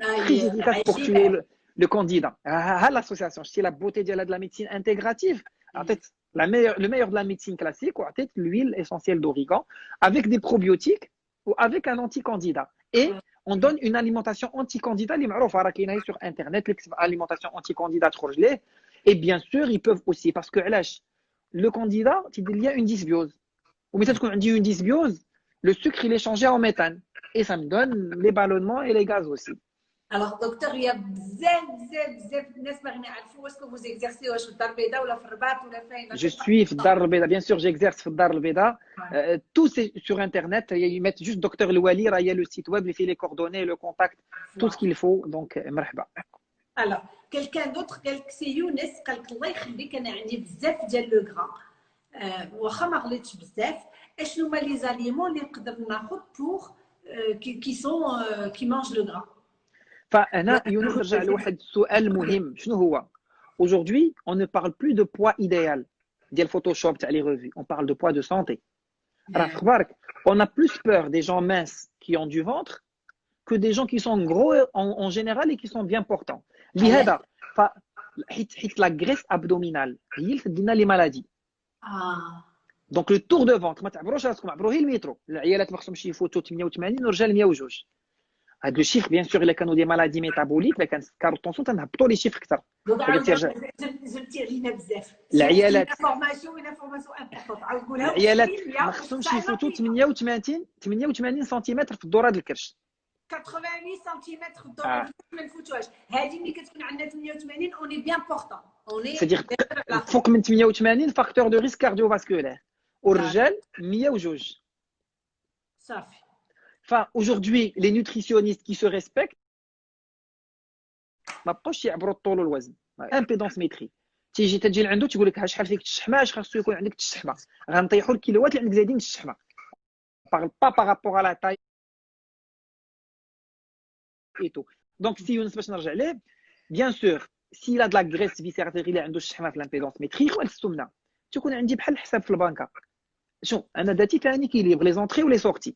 S1: Ah,
S2: Très efficace pour tuer le, le candidat. Ah, l'association, c'est la beauté de la médecine intégrative. En fait, la meilleure, le meilleur de la médecine classique, peut-être l'huile essentielle d'origan, avec des probiotiques ou avec un anti-candidat. Et on donne une alimentation anti-candidat, sur Internet, l'alimentation anti-candidat, et bien sûr, ils peuvent aussi, parce que le candidat, il y a une dysbiose. Ou peut-être qu'on dit une dysbiose, le sucre, il est changé en méthane. Et ça me donne les ballonnements et les gaz aussi.
S1: Alors, docteur, il y a bzef, bzef, bzef الناس ما يعرفوا est-ce que vous exercez واش في الدار البيضاء ولا في الرباط ولا فين
S2: Je suis في الدار البيضاء bien sûr j'exerce في الدار البيضاء euh, tout c'est sur internet ils mettent juste docteur الوالي راه il y a le site web اللي فيه les coordonnées le contact tout ce qu'il faut donc مرحبا
S1: Alors, quelqu'un d'autre قال لك سي يونس قال لك الله يخليك انا عندي بزاف ديال لو غران واخا ما غليتش بزاف اشنو هما لي زاليمون اللي نقدر ناخذ بور كي سون كي مانج لو غران
S2: فهنا يونس نرجع لواحد السؤال مهم شنو هو aujourd'hui on ne parle plus de poids idéal ديال Photoshop تاع les revues on parle de poids de santé راه اخبارك on a plus peur des gens minces qui ont du ventre que des gens qui sont gros en, en général et qui sont bien portants لهذا ف حيت حيت la graisse abdominale هي اللي تدينا لي مالادي
S1: اه
S2: دونك لو تور دو فونتر ما تعبروش راسكم عبروه المترو العيالات ما خصهمش يفوتوا 88 والرجال 102 هاد لو شيفر بيان سور الا كانوا دي مالادي ميتابوليك الا كان سكر الطونسون تنهبطوا لي شيفر اكثر
S1: زدتي علينا بزاف
S2: العيالات
S1: العيالات
S2: ما خصهمش يفوتوا 88 88 سنتيمتر في الدوره ديال الكرش
S1: 80 سنتيمتر في الدوره آه. ما نفوتوهاش هذه ملي كتكون عندنا 88 اوني بيان بورتون اوني
S2: سيدير فوق من 88 فاكتور دو ريسك كارديوفاسكولير والرجال 102
S1: صافي
S2: Enfin, aujourd'hui, les nutritionnistes qui se respectent, ما بقاوش يعبروا الطول والوزن امبيدونس ميتري تيجي تجي لعندو تقول لك شحال فيك الشحمه اش خاصو يكون عندك الشحمه غنطيحوا الكيلوات اللي عندك زايدين الشحمه parle pas par rapport à la taille et tout donc si يونس باش نرجع ليه bien sûr s'il a de la graisse viscérale اللي عنده الشحمه في الامبيدونس ميتري هو السمنه تكون عندي بحال الحساب في البنكه شوف انا داتي ثاني كيليبر لي زونتري ولي سورتي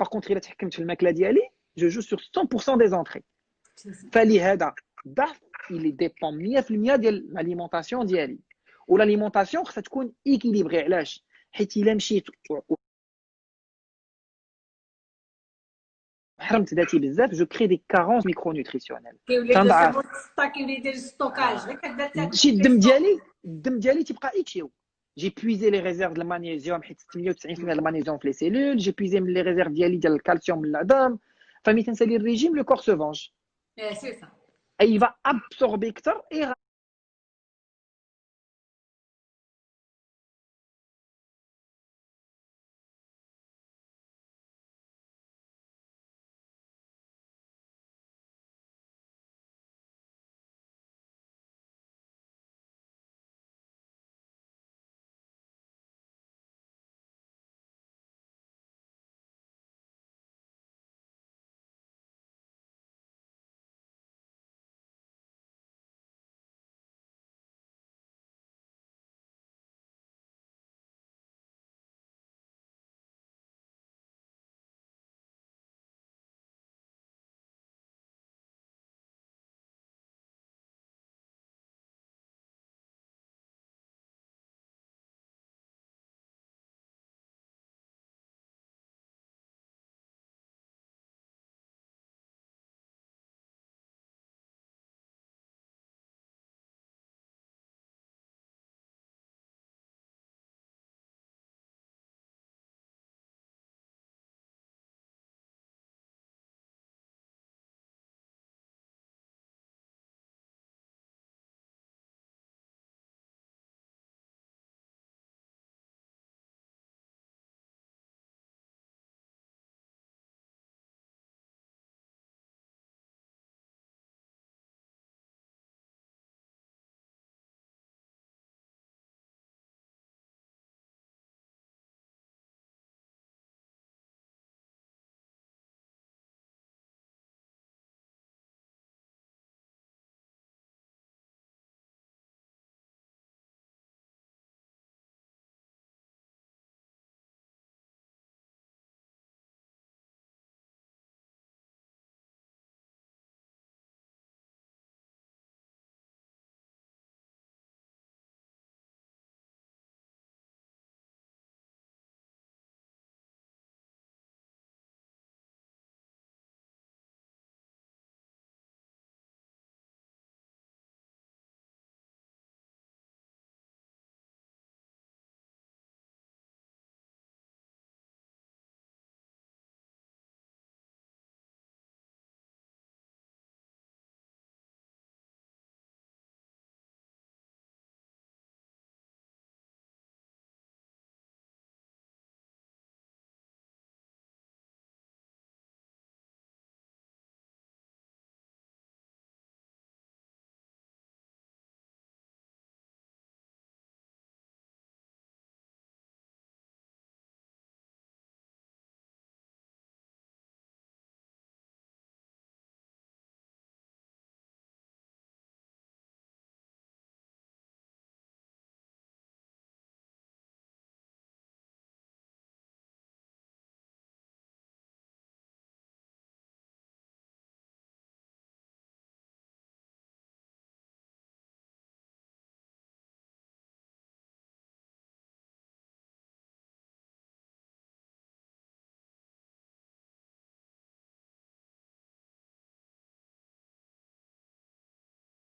S2: Par contre, il a تحكمت في الماكله ديالي je joue sur 100% des entrées فلهذا الضعف il dépend 100% ديال l'alimentation ديالي والاليمونطاسيون خصها تكون ايكيليبري علاش حيت الا مشيت حرمت ذاتي بزاف جو كري دي كارونس ميكرو نوتريسيونيل
S1: تنضعف
S2: شي الدم ديالي الدم ديالي تيبقى ايتشيو j'ai puisé les réserves de magnésium, 98% de magnésium dans les cellules, j'ai puisé les réserves de calcium de la dame. Enfin, le régime, le corps se venge.
S1: Eh, c'est ça.
S2: Et il va absorber et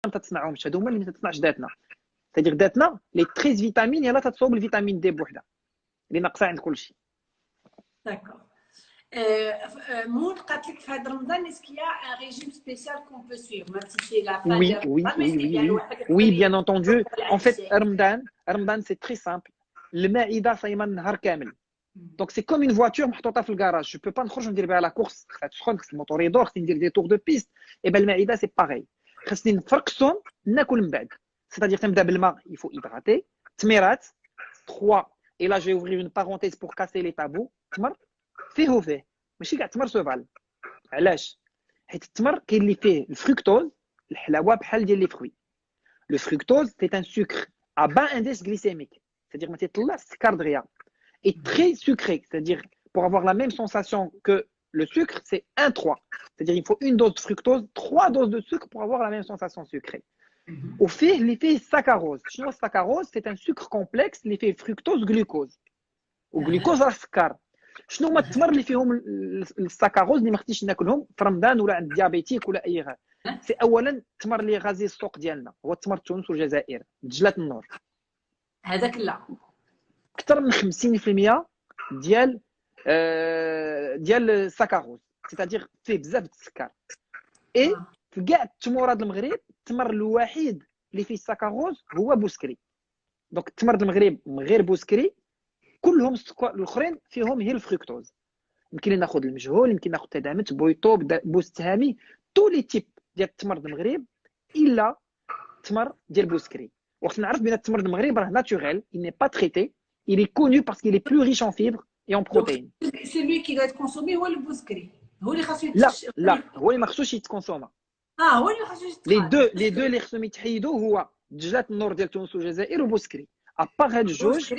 S2: ما تتصنعهمش هادو هما اللي ما تتصنعش ذاتنا تدير ذاتنا لي 13 فيتامين يلاه تتصوب الفيتامين دي بوحدها اللي ناقصه عند كل شيء
S1: D'accord. Euh, euh, Moon, قالت لك في هذا رمضان est-ce qu'il y a un régime spécial qu'on peut suivre même si c'est la fin
S2: Oui,
S1: de
S2: oui,
S1: Ramadan, mais
S2: oui,
S1: c'est
S2: oui,
S1: bien
S2: oui.
S1: الواحد
S2: Oui,
S1: يقدر
S2: bien entendu. En fait,
S1: يعيش.
S2: Ramadan, Ramadan c'est très simple. المائدة صايمة النهار كامل. Donc c'est comme une voiture محطوطة في الكراج. Je peux pas نخرج ندير بها لا كورس خصها تسخن خص الموتور يدور خصني ندير دي تور دو بيست. Et ben المائدة c'est pareil. خصني نفركسهم ناكل من بعد. C'est-à-dire تنبدا بالماء il faut hydrater. تميرات 3 et là je vais ouvrir une parenthèse pour casser les tabous. تمر فيه وفيه ماشي كاع تمر سوفال. علاش؟ حيت التمر كاين اللي فيه الفركتوز الحلاوه بحال ديال لي فروي لو فركتوز سي ان سكر ا با انديس glycémique c'est-à-dire ما تيطلع السكر دغيا et très sucré c'est-à-dire pour avoir la même sensation que le sucre c'est 1 3 c'est-à-dire il faut une dose de fructose trois doses de sucre pour avoir la même sensation sucrée وفيه اللي فيه السكروز شنو هو السكروز c'est un sucre complexe اللي فيه fructose glucose وجلوكوز راه سكر شنو هما التمر اللي فيهم ال- ال- السكروز اللي ما خصنيش ناكلهم في رمضان ولا عند ديابيتيك ولا اي غير سي اولا التمر اللي غازي السوق ديالنا هو التمر تونس والجزائر دجله النور
S1: هذاك لا
S2: اكثر من 50% ديال آه، ديال السكروز سيتادير فيه بزاف السكر. اي في كاع التمورات المغرب التمر الوحيد اللي فيه السكروز هو بوسكري. دونك التمر المغرب من غير بوسكري كلهم الأخرين فيهم هي الفركتوز يمكن ناخذ المجهول يمكن ناخذ تدعمت بويطو بوستهامي تو لي تيب ديال التمر المغرب إلا التمر ديال بوسكري. وقت نعرف بأن التمر المغرب راه ناتوريل il n'est pas traité. Il est connu parce qu'il est plus riche en fibres et en protéines
S1: celui qui doit être consommé هو البوسكري هو اللي خاصو
S2: لا لا هو اللي ما خصوش يتكونسوما
S1: اه هو اللي خاصو
S2: لي دو لي دو اللي خصهم يتحيدوا هو دجلات النور ديال تونس والجزائر وبوسكري ابار هاد الجوج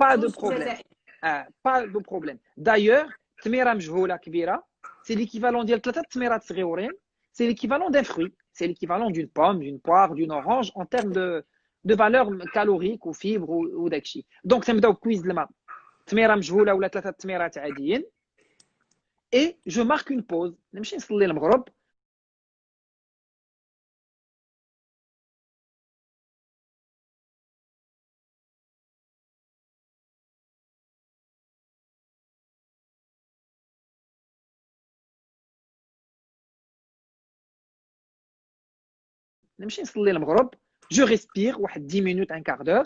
S2: با دو بروبليم اه با دو بروبليم دايوغ تميره مجهوله كبيره سي ليكيفالون ديال ثلاثه تميرات صغيورين سي ليكيفالون دان فروي سي ليكيفالون دون بوم دون بوار دون اورانج ان تيرم دو دو فالور كالوريك وفيبر وداكشي دونك تنبداو كويز الماء تميرة مجهولة ولا ثلاثة تميرات عاديين. اي جو مارك اون بوز نمشي نصلي المغرب. نمشي نصلي المغرب. جو ريسبير واحد 10 مينوت ان كار دور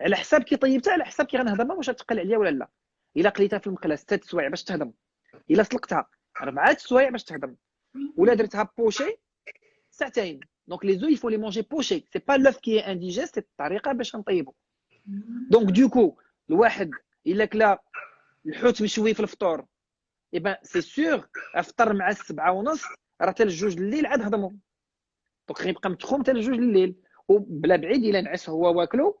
S2: على حساب كي طيبتها على حساب كي غنهضمها واش غتقل عليا ولا لا؟ إلا قليتها في المقله ستة سوايع باش تهضم. إلا سلقتها. أربعة سوايع باش تهضم. ولا درتها بوشي ساعتين. دونك لي زو يفو لي مونجي بوشي سي با لوف كي انديجيست سي الطريقة باش نطيبو. دونك دوكو الواحد إلا كلا الحوت مشوي في الفطور اي بان سي سور أفطر مع السبعة ونص راه حتى الجوج الليل عاد هضمو. دونك غيبقى متخوم حتى الجوج الليل. وبلا بعيد إلا نعس هو واكلو.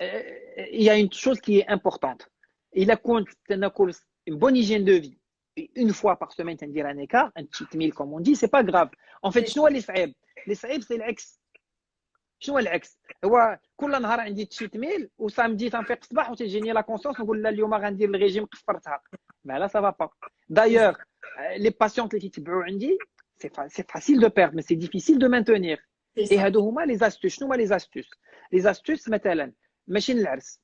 S2: il y a une chose qui est importante. Il a compte une bonne hygiène de vie. Une fois par semaine, dire un écart, un cheat meal comme on dit, c'est pas grave. En fait, شنو اللي صعيب؟ اللي صعيب c'est العكس. شنو هو العكس؟ هو كل نهار عندي تشيت ميل وسامدي تنفيق الصباح وتجيني لا كونسيونس نقول لا اليوم غندير الريجيم قفرتها. ما لا سا با با. دايوغ لي باسيونت اللي تيتبعوا عندي سي سي فاسيل دو بيردre mais c'est difficile de maintenir.
S1: C'est
S2: اي
S1: ça.
S2: هادو هما لي زاستوس شنو هما لي زاستوس لي زاستوس مثلا ماشي للعرس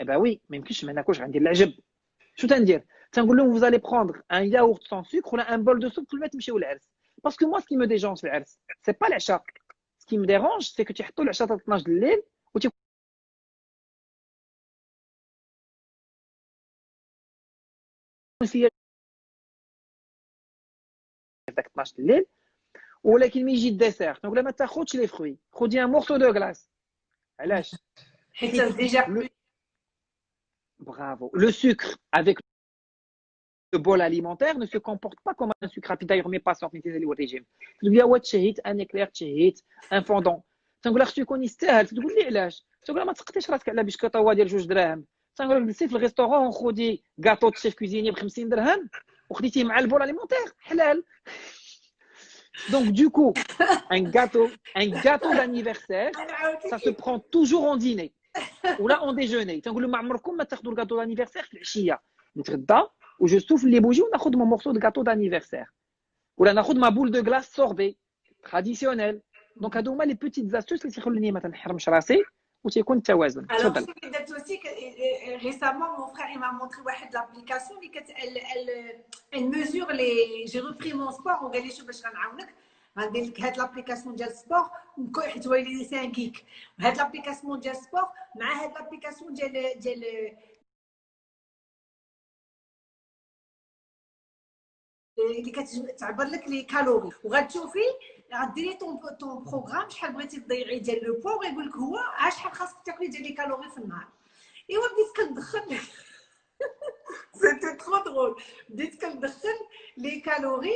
S2: اي با وي ما يمكنش ما ناكلش غندير العجب شو تندير تنقول لهم vous allez prendre un yaourt sans sucre ولا un bol de soupe كل ما تمشيو للعرس باسكو moi ce qui me dérange في العرس c'est pas العشاء ce qui me dérange c'est que تيحطوا العشاء حتى 12 الليل وتي فيا داك 12 الليل ولكن ملي يجي الديسير تنقول لها ما تاخذش لي فروي خذي ان مورسو دو كلاص علاش
S1: حيت ديجا
S2: Le- Bravo. Le sucre avec le bol alimentaire ne se comporte pas comme un sucre rapide. D'ailleurs, mes patients qui utilisent le régime. Je dis, ouais, tchahit, un éclair, tchahit, un fondant. تنقول لك يكون يستاهل تقول لي علاش تقول لها ما تسقطيش راسك على بشكوطه ديال جوج دراهم تنقول لك جلسي في الريستورون خدي كاطو د شيف كوزيني ب 50 درهم وخديتيه مع البول اليمونتير حلال Donc, du coup, un gâteau, un gâteau d'anniversaire, ça se prend toujours en dîner. Ou là, en déjeuner. تنقول لهم عمركم ما تاخذوا الكاطو d'anniversaire في العشيه نتغدى وجو سوفل لي بوجي وناخذ مون مورسو دو غاتو d'anniversaire. ولا ناخذ ما بول دو غلاس سوربي traditionnel. دونك هادو هما لي بوتيت زاستوس اللي تيخلوني ما تنحرمش راسي وتيكون التوازن
S1: تفضل récemment mon frère il m'a montré واحد l'application اللي كت elle mesure les j'ai repris mon sport وقال لي شوف باش غنعاونك غندير لك هاد لابليكاسيون ديال السبور حيت هو ان كيك لابليكاسيون ديال السبور مع هاد لابليكاسيون ديال ديال اللي كتعبر لك لي كالوري وغتشوفي غديري طون طون بروغرام شحال بغيتي تضيعي ديال لو بوا وغيقول لك هو شحال خاصك تاكلي ديال لي كالوري في النهار. إيوا بديت كندخل سيتي ترو درول بديت كندخل لي كالوري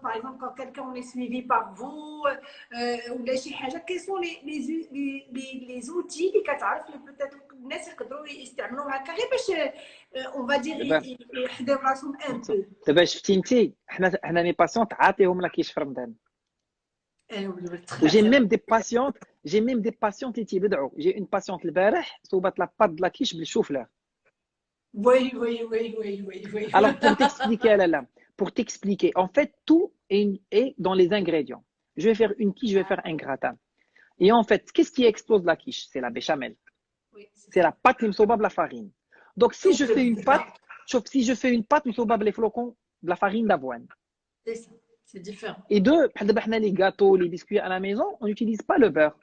S1: par exemple, quand quelqu'un est suivi par vous, euh, ou quels sont les, les, les, les
S2: outils qui peut-être euh, on va dire eh ben, un peu. Eh, j'ai même des patientes, j'ai même des patientes qui J'ai une patiente le la pâte de la quiche, je
S1: Oui, oui, oui, oui, oui.
S2: Alors, pour t'expliquer, là, pour t'expliquer, en fait tout est, est dans les ingrédients. Je vais faire une quiche, je vais faire un gratin. Et en fait, qu'est-ce qui explose la quiche? C'est la béchamel.
S1: Oui,
S2: C'est la pâte de la farine. Donc si je fais une pâte, si je fais une pâte, les flocons de la farine d'avoine.
S1: C'est ça. C'est différent.
S2: Et deux, les gâteaux, les biscuits à la maison, on n'utilise pas le beurre.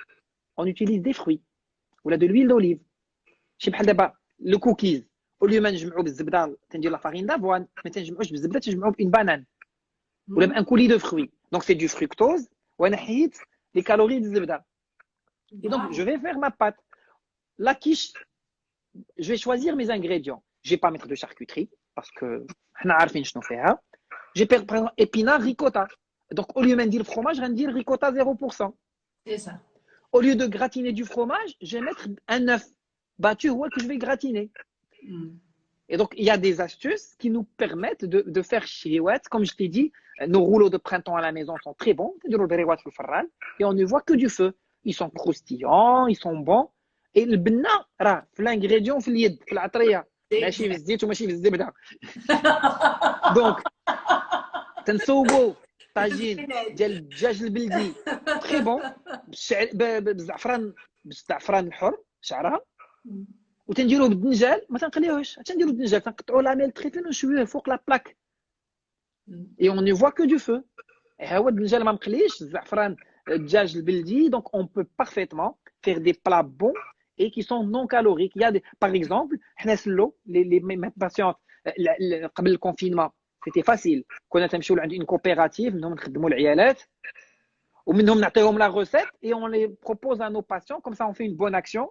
S2: On utilise des fruits. Ou de l'huile d'olive. Le cookies. Au lieu de la farine d'avoine, une banane. Ou un coulis de fruits. Donc c'est du fructose. Ou les calories de zebda. Et donc, je vais faire ma pâte. La quiche, je vais choisir mes ingrédients. Je ne vais pas mettre de charcuterie parce que j'ai par exemple épinard ricotta. Donc, au lieu de dire fromage, je vais dire ricotta 0%.
S1: C'est ça.
S2: Au lieu de gratiner du fromage, je vais mettre un œuf battu ou que je vais gratiner.
S1: Mm.
S2: Et donc, il y a des astuces qui nous permettent de, de faire chirouette. Comme je t'ai dit, nos rouleaux de printemps à la maison sont très bons. Et on ne voit que du feu. Ils sont croustillants, ils sont bons. Et le bna, l'ingrédient, في اليد في العطريه ماشي في الزيت وماشي في الزبده دونك تنسوقوا طاجين ديال الدجاج البلدي تري بون بالزعفران بالزعفران الحر شعرها وتنديروه بالدنجال ما تنقليوهش تنديرو بالدنجال تنقطعوا لاميل تري فين ونشويوه فوق لا بلاك اي اون نو فوا كو دو فو هو الدنجال ما مقليش الزعفران الدجاج البلدي دونك اون بو بارفيتمون فير دي بلا بون et qui sont non caloriques. Il y a des, par exemple, les, les, mes patientes, قبل le confinement, c'était facile. كنا تمشيو عند une coopérative, منهم نخدموا العيالات ومنهم نعطيهم la recette et on les propose à nos patients, comme ça on fait une bonne action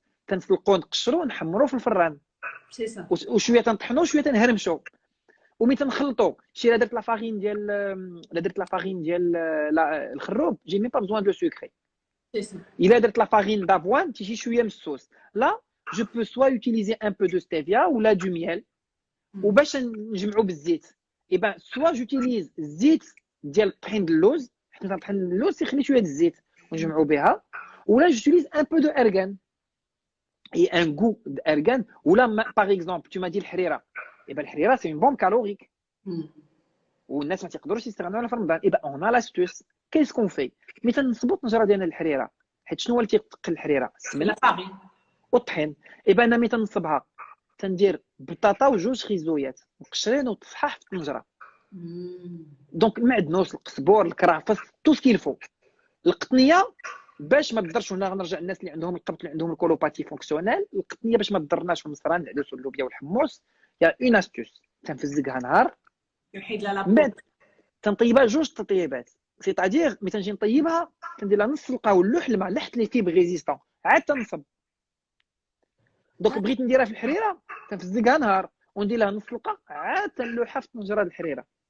S2: تنسلقوه نقشروه نحمروه في الفران
S1: سي سا
S2: وشويه تنطحنوه شويه تنهرمشو ومي تنخلطو شي لا درت لا فارين ديال لا درت لا فارين ديال الخروب جي مي با بزوان دو سكري الا درت لا فارين دافوان تيجي شويه من الصوص لا je peux soit utiliser un peu de stevia ou là du miel وباش نجمعوا بالزيت et ben soit j'utilise زيت ديال الطحين د اللوز حيت طحين اللوز تيخلي شويه د الزيت ونجمعوا بها ولا j'utilise un peu de argan Et un goût d'ergan. Ou là, par exemple, tu m'as dit le harira. Et eh bien, le harira, c'est une bombe calorique. والناس ما تقدروش يستغنوا في رمضان اذا اون لاستوس كيس كون في ملي تنصبط نجره ديال الحريره حيت شنو هو اللي تيقل الحريره السمنه والطحين اذا أنا ملي تنصبها تندير بطاطا وجوج خيزويات مقشرين وتصحاح في الطنجره دونك المعدنوس القزبور الكرافس تو سكيلفو القطنيه باش ما تضرش هنا غنرجع الناس اللي عندهم القبط اللي عندهم الكولوباتي فونكسيونيل. القطنية باش ما تضرناش في المصران العدس واللوبيا والحمص يا اون استوس تنفزقها نهار.
S1: نحيد لها
S2: بعد تنطيبها جوج تطيبات. سيتادير ملي تنجي نطيبها كندير لها نص القا واللوح الماء لحت لي فيب ريزيستون. عاد تنصب. دونك بغيت نديرها في الحريرة تنفزقها نهار. وندير لها نص القا عاد تنلوحها في طنجرة
S1: الحريرة.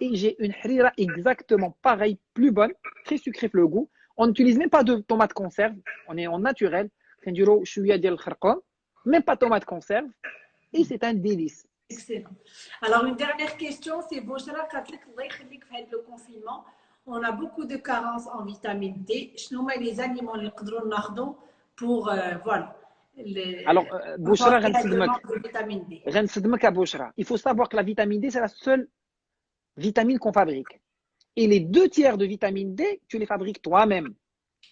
S2: et j'ai une harira exactement pareil, plus bonne, très sucrée le goût. On n'utilise même pas de tomate conserve, on est en naturel. Même pas tomate conserve. Et c'est un délice.
S1: Excellent. Alors, une dernière question, c'est Boshra le confinement on a beaucoup de carences en vitamine D. sont les aliments les pour euh, voilà.
S2: Alors, euh, Bouchra, il faut savoir que la vitamine D, c'est la seule vitamines qu'on fabrique. Et les deux tiers de vitamine D, tu les fabriques toi-même.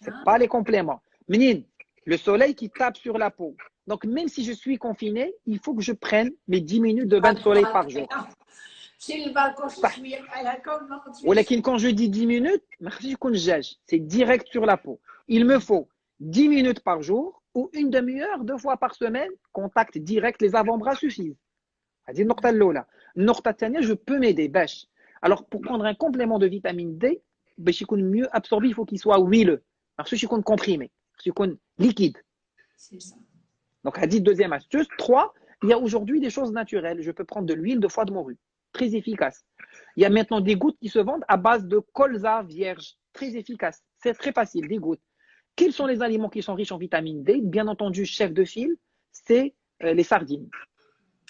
S2: Ce ah. pas les compléments. Le soleil qui tape sur la peau. Donc, même si je suis confiné, il faut que je prenne mes 10 minutes de bain de soleil par jour. Quand je dis 10 minutes, c'est direct sur la peau. Il me faut 10 minutes par jour ou une demi-heure, deux fois par semaine, contact direct, les avant-bras suffisent. Je peux m'aider. Alors, pour prendre un complément de vitamine D, ben, le chikoun mieux absorbé, il faut qu'il soit huileux. Alors, ce chikoun comprimé, ce chikoun liquide.
S1: C'est ça.
S2: Donc, à dit deuxième astuce. Trois, il y a aujourd'hui des choses naturelles. Je peux prendre de l'huile de foie de morue. Très efficace. Il y a maintenant des gouttes qui se vendent à base de colza vierge. Très efficace. C'est très facile, des gouttes. Quels sont les aliments qui sont riches en vitamine D? Bien entendu, chef de file, c'est euh, les sardines.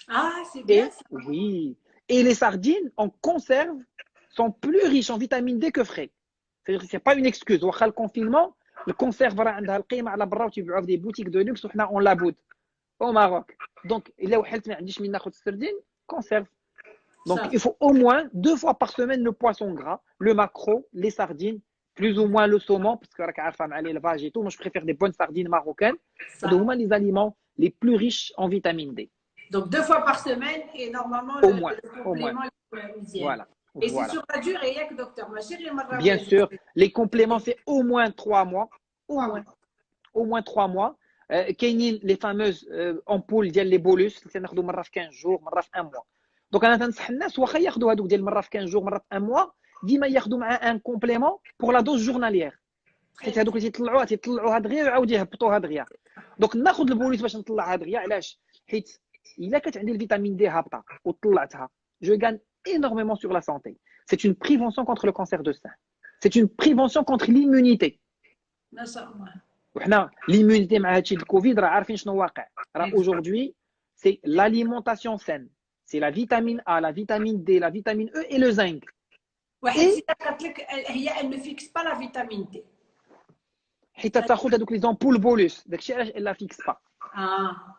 S1: Ah, c'est bien. Ça.
S2: Oui, et les sardines en conserve sont plus riches en vitamine D que frais. C'est-à-dire que ce n'est pas une excuse. Le confinement, le conserve des boutiques de luxe, on la au Maroc. Donc, il a conserve. Donc, il faut au moins deux fois par semaine le poisson gras, le maquereau, les sardines, plus ou moins le saumon, parce que l'élevage et tout. Moi, je préfère des bonnes sardines marocaines. C'est au moins les aliments les plus riches en vitamine D.
S1: Donc, deux fois par semaine et normalement,
S2: au le, moins, le complément
S1: est Voilà. Et c'est sur la durée, docteur
S2: Bien sûr, les compléments, c'est au moins trois mois. Au moins, au moins trois mois. Euh, les fameuses euh, ampoules, les bolus, c'est 15 jours, un mois. دونك انا تنصح الناس واخا ياخذوا هذوك ديال مره في 15 جور مره في ان موا ديما ياخذوا مع ان كومبليمون بور لا دوز جورناليير حيت هذوك اللي تيطلعوها تيطلعوها دغيا ويعاودوا يهبطوها دغيا دونك ناخذ البوليس باش نطلعها دغيا علاش حيت il a une vitamine D habta ou je gagne énormément sur la santé. C'est une prévention contre le cancer de sein. C'est une prévention contre l'immunité. L'immunité, le Covid, aujourd'hui, c'est l'alimentation saine. C'est la vitamine A, la vitamine D, la vitamine E et le zinc.
S1: Elle ne fixe pas la vitamine D.
S2: Elle ne la fixe pas. Ah.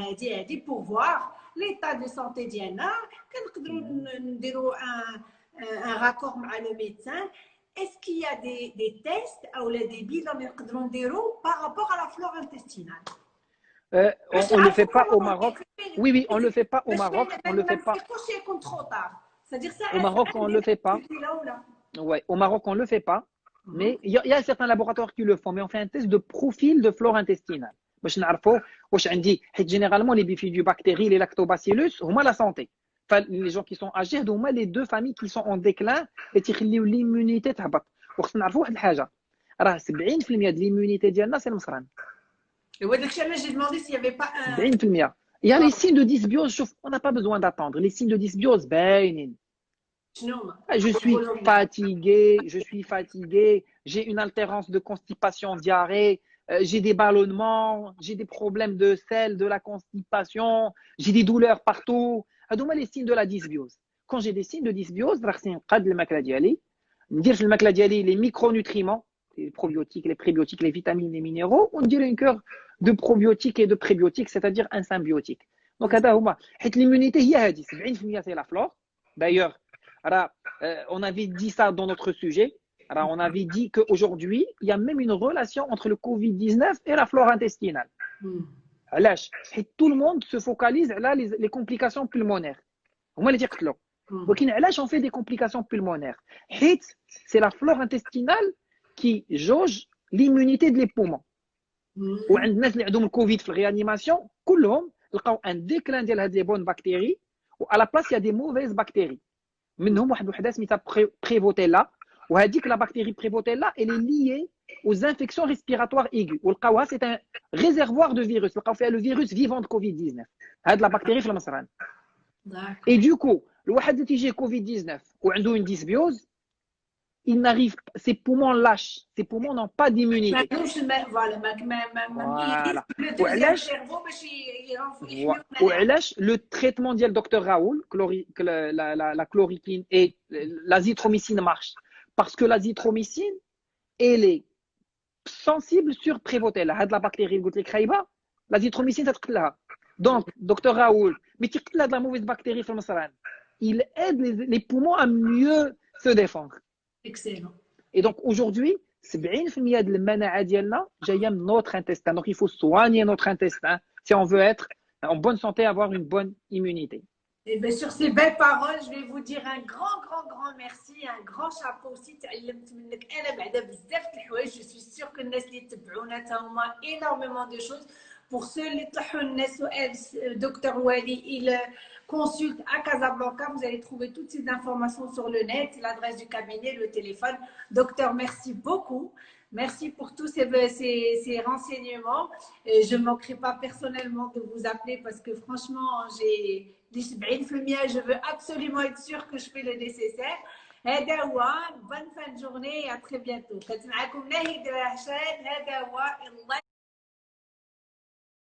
S1: a dit pour voir l'état de santé d'Yana, nous un, un raccord avec le médecin est-ce qu'il y a des, tests ou des bilans par rapport à la flore intestinale?
S2: Euh, on ne le fait pas au Maroc. Oui, oui, on ne le fait pas au Maroc. On le fait pas. Au Maroc, on ne le fait pas. Ouais, au Maroc, on ne le fait pas. Mais il y, a certains laboratoires qui le font. Mais on fait un test de profil de flore intestinale Généralement, les bifidobactéries, les lactobacillus, au moins la santé. Enfin, les gens qui sont âgés, au moins les deux familles qui sont en déclin, et l'immunité تهبط. وخصنا نعرفوا واحد الحاجه راه 70% de l'immunité ديالنا c'est المصران.
S1: Et ouais, j'ai demandé s'il n'y avait pas un.
S2: Il y a les signes de dysbiose, on n'a pas besoin d'attendre. Les signes de dysbiose, ben, je suis fatigué, je suis fatigué, j'ai une altérance de constipation, diarrhée, euh, j'ai des ballonnements, j'ai des problèmes de sel, de la constipation, j'ai des douleurs partout. Hadouma les signes de la dysbiose. Quand j'ai des signes de dysbiose, les micronutriments, les probiotiques, les prébiotiques, les vitamines, les minéraux, on dirait une cœur de probiotiques et de prébiotiques, c'est-à-dire un symbiotique. Donc, l'immunité, il y a c'est la flore. D'ailleurs, euh, on avait dit ça dans notre sujet. Alors, on avait dit qu'aujourd'hui, il y a même une relation entre le Covid-19 et la flore intestinale. Mm. Et tout le monde se focalise là les, complications pulmonaires. On va les dire que là. Donc, hmm. on fait des complications pulmonaires. C'est la flore intestinale qui jauge l'immunité des de poumons. Hmm. Ou le Covid, la réanimation, tout le monde a un déclin des bonnes bactéries, ou à la place, il y a des mauvaises bactéries. Mais nous, on a prévoté là. Ou a dit que la bactérie Prevotella, elle est liée aux infections respiratoires aiguës. Ou le c'est un réservoir de virus. Le Qawa, le virus vivant de Covid-19. Had la bactérie Flamasran. Et du coup, le Wahad TG Covid-19, ou a une dysbiose, il n'arrive ses poumons lâchent, ses poumons n'ont pas d'immunité. Voilà. Le traitement du docteur Raoul, la, la, la, la chloroquine et l'azithromycine marche. Parce que l'azithromycine, elle est sensible sur prévotella. Had la bactérie, goûte les kraïba, l'azithromycine, ça là. Donc, docteur Raoul, mais tu de la mauvaise bactérie sur Il aide les, poumons à mieux se défendre.
S1: Excellent.
S2: Et donc, aujourd'hui, 70% de la dialna, j'ai notre intestin. Donc, il faut soigner notre intestin si on veut être en bonne santé, avoir une bonne immunité.
S1: Eh ben, sur ces belles paroles, je vais vous dire un grand, grand, grand merci, un grand chapeau aussi. Je suis sûre que les gens énormément de choses. Pour ceux qui euh, docteur Wali, il euh, consulte à Casablanca. Vous allez trouver toutes ces informations sur le net, l'adresse du cabinet, le téléphone. Docteur, merci beaucoup. Merci pour tous ces, euh, ces renseignements. Je ne manquerai pas personnellement de vous appeler parce que franchement, j'ai je veux absolument être sûre que je fais le nécessaire. fin de journée et à très bientôt.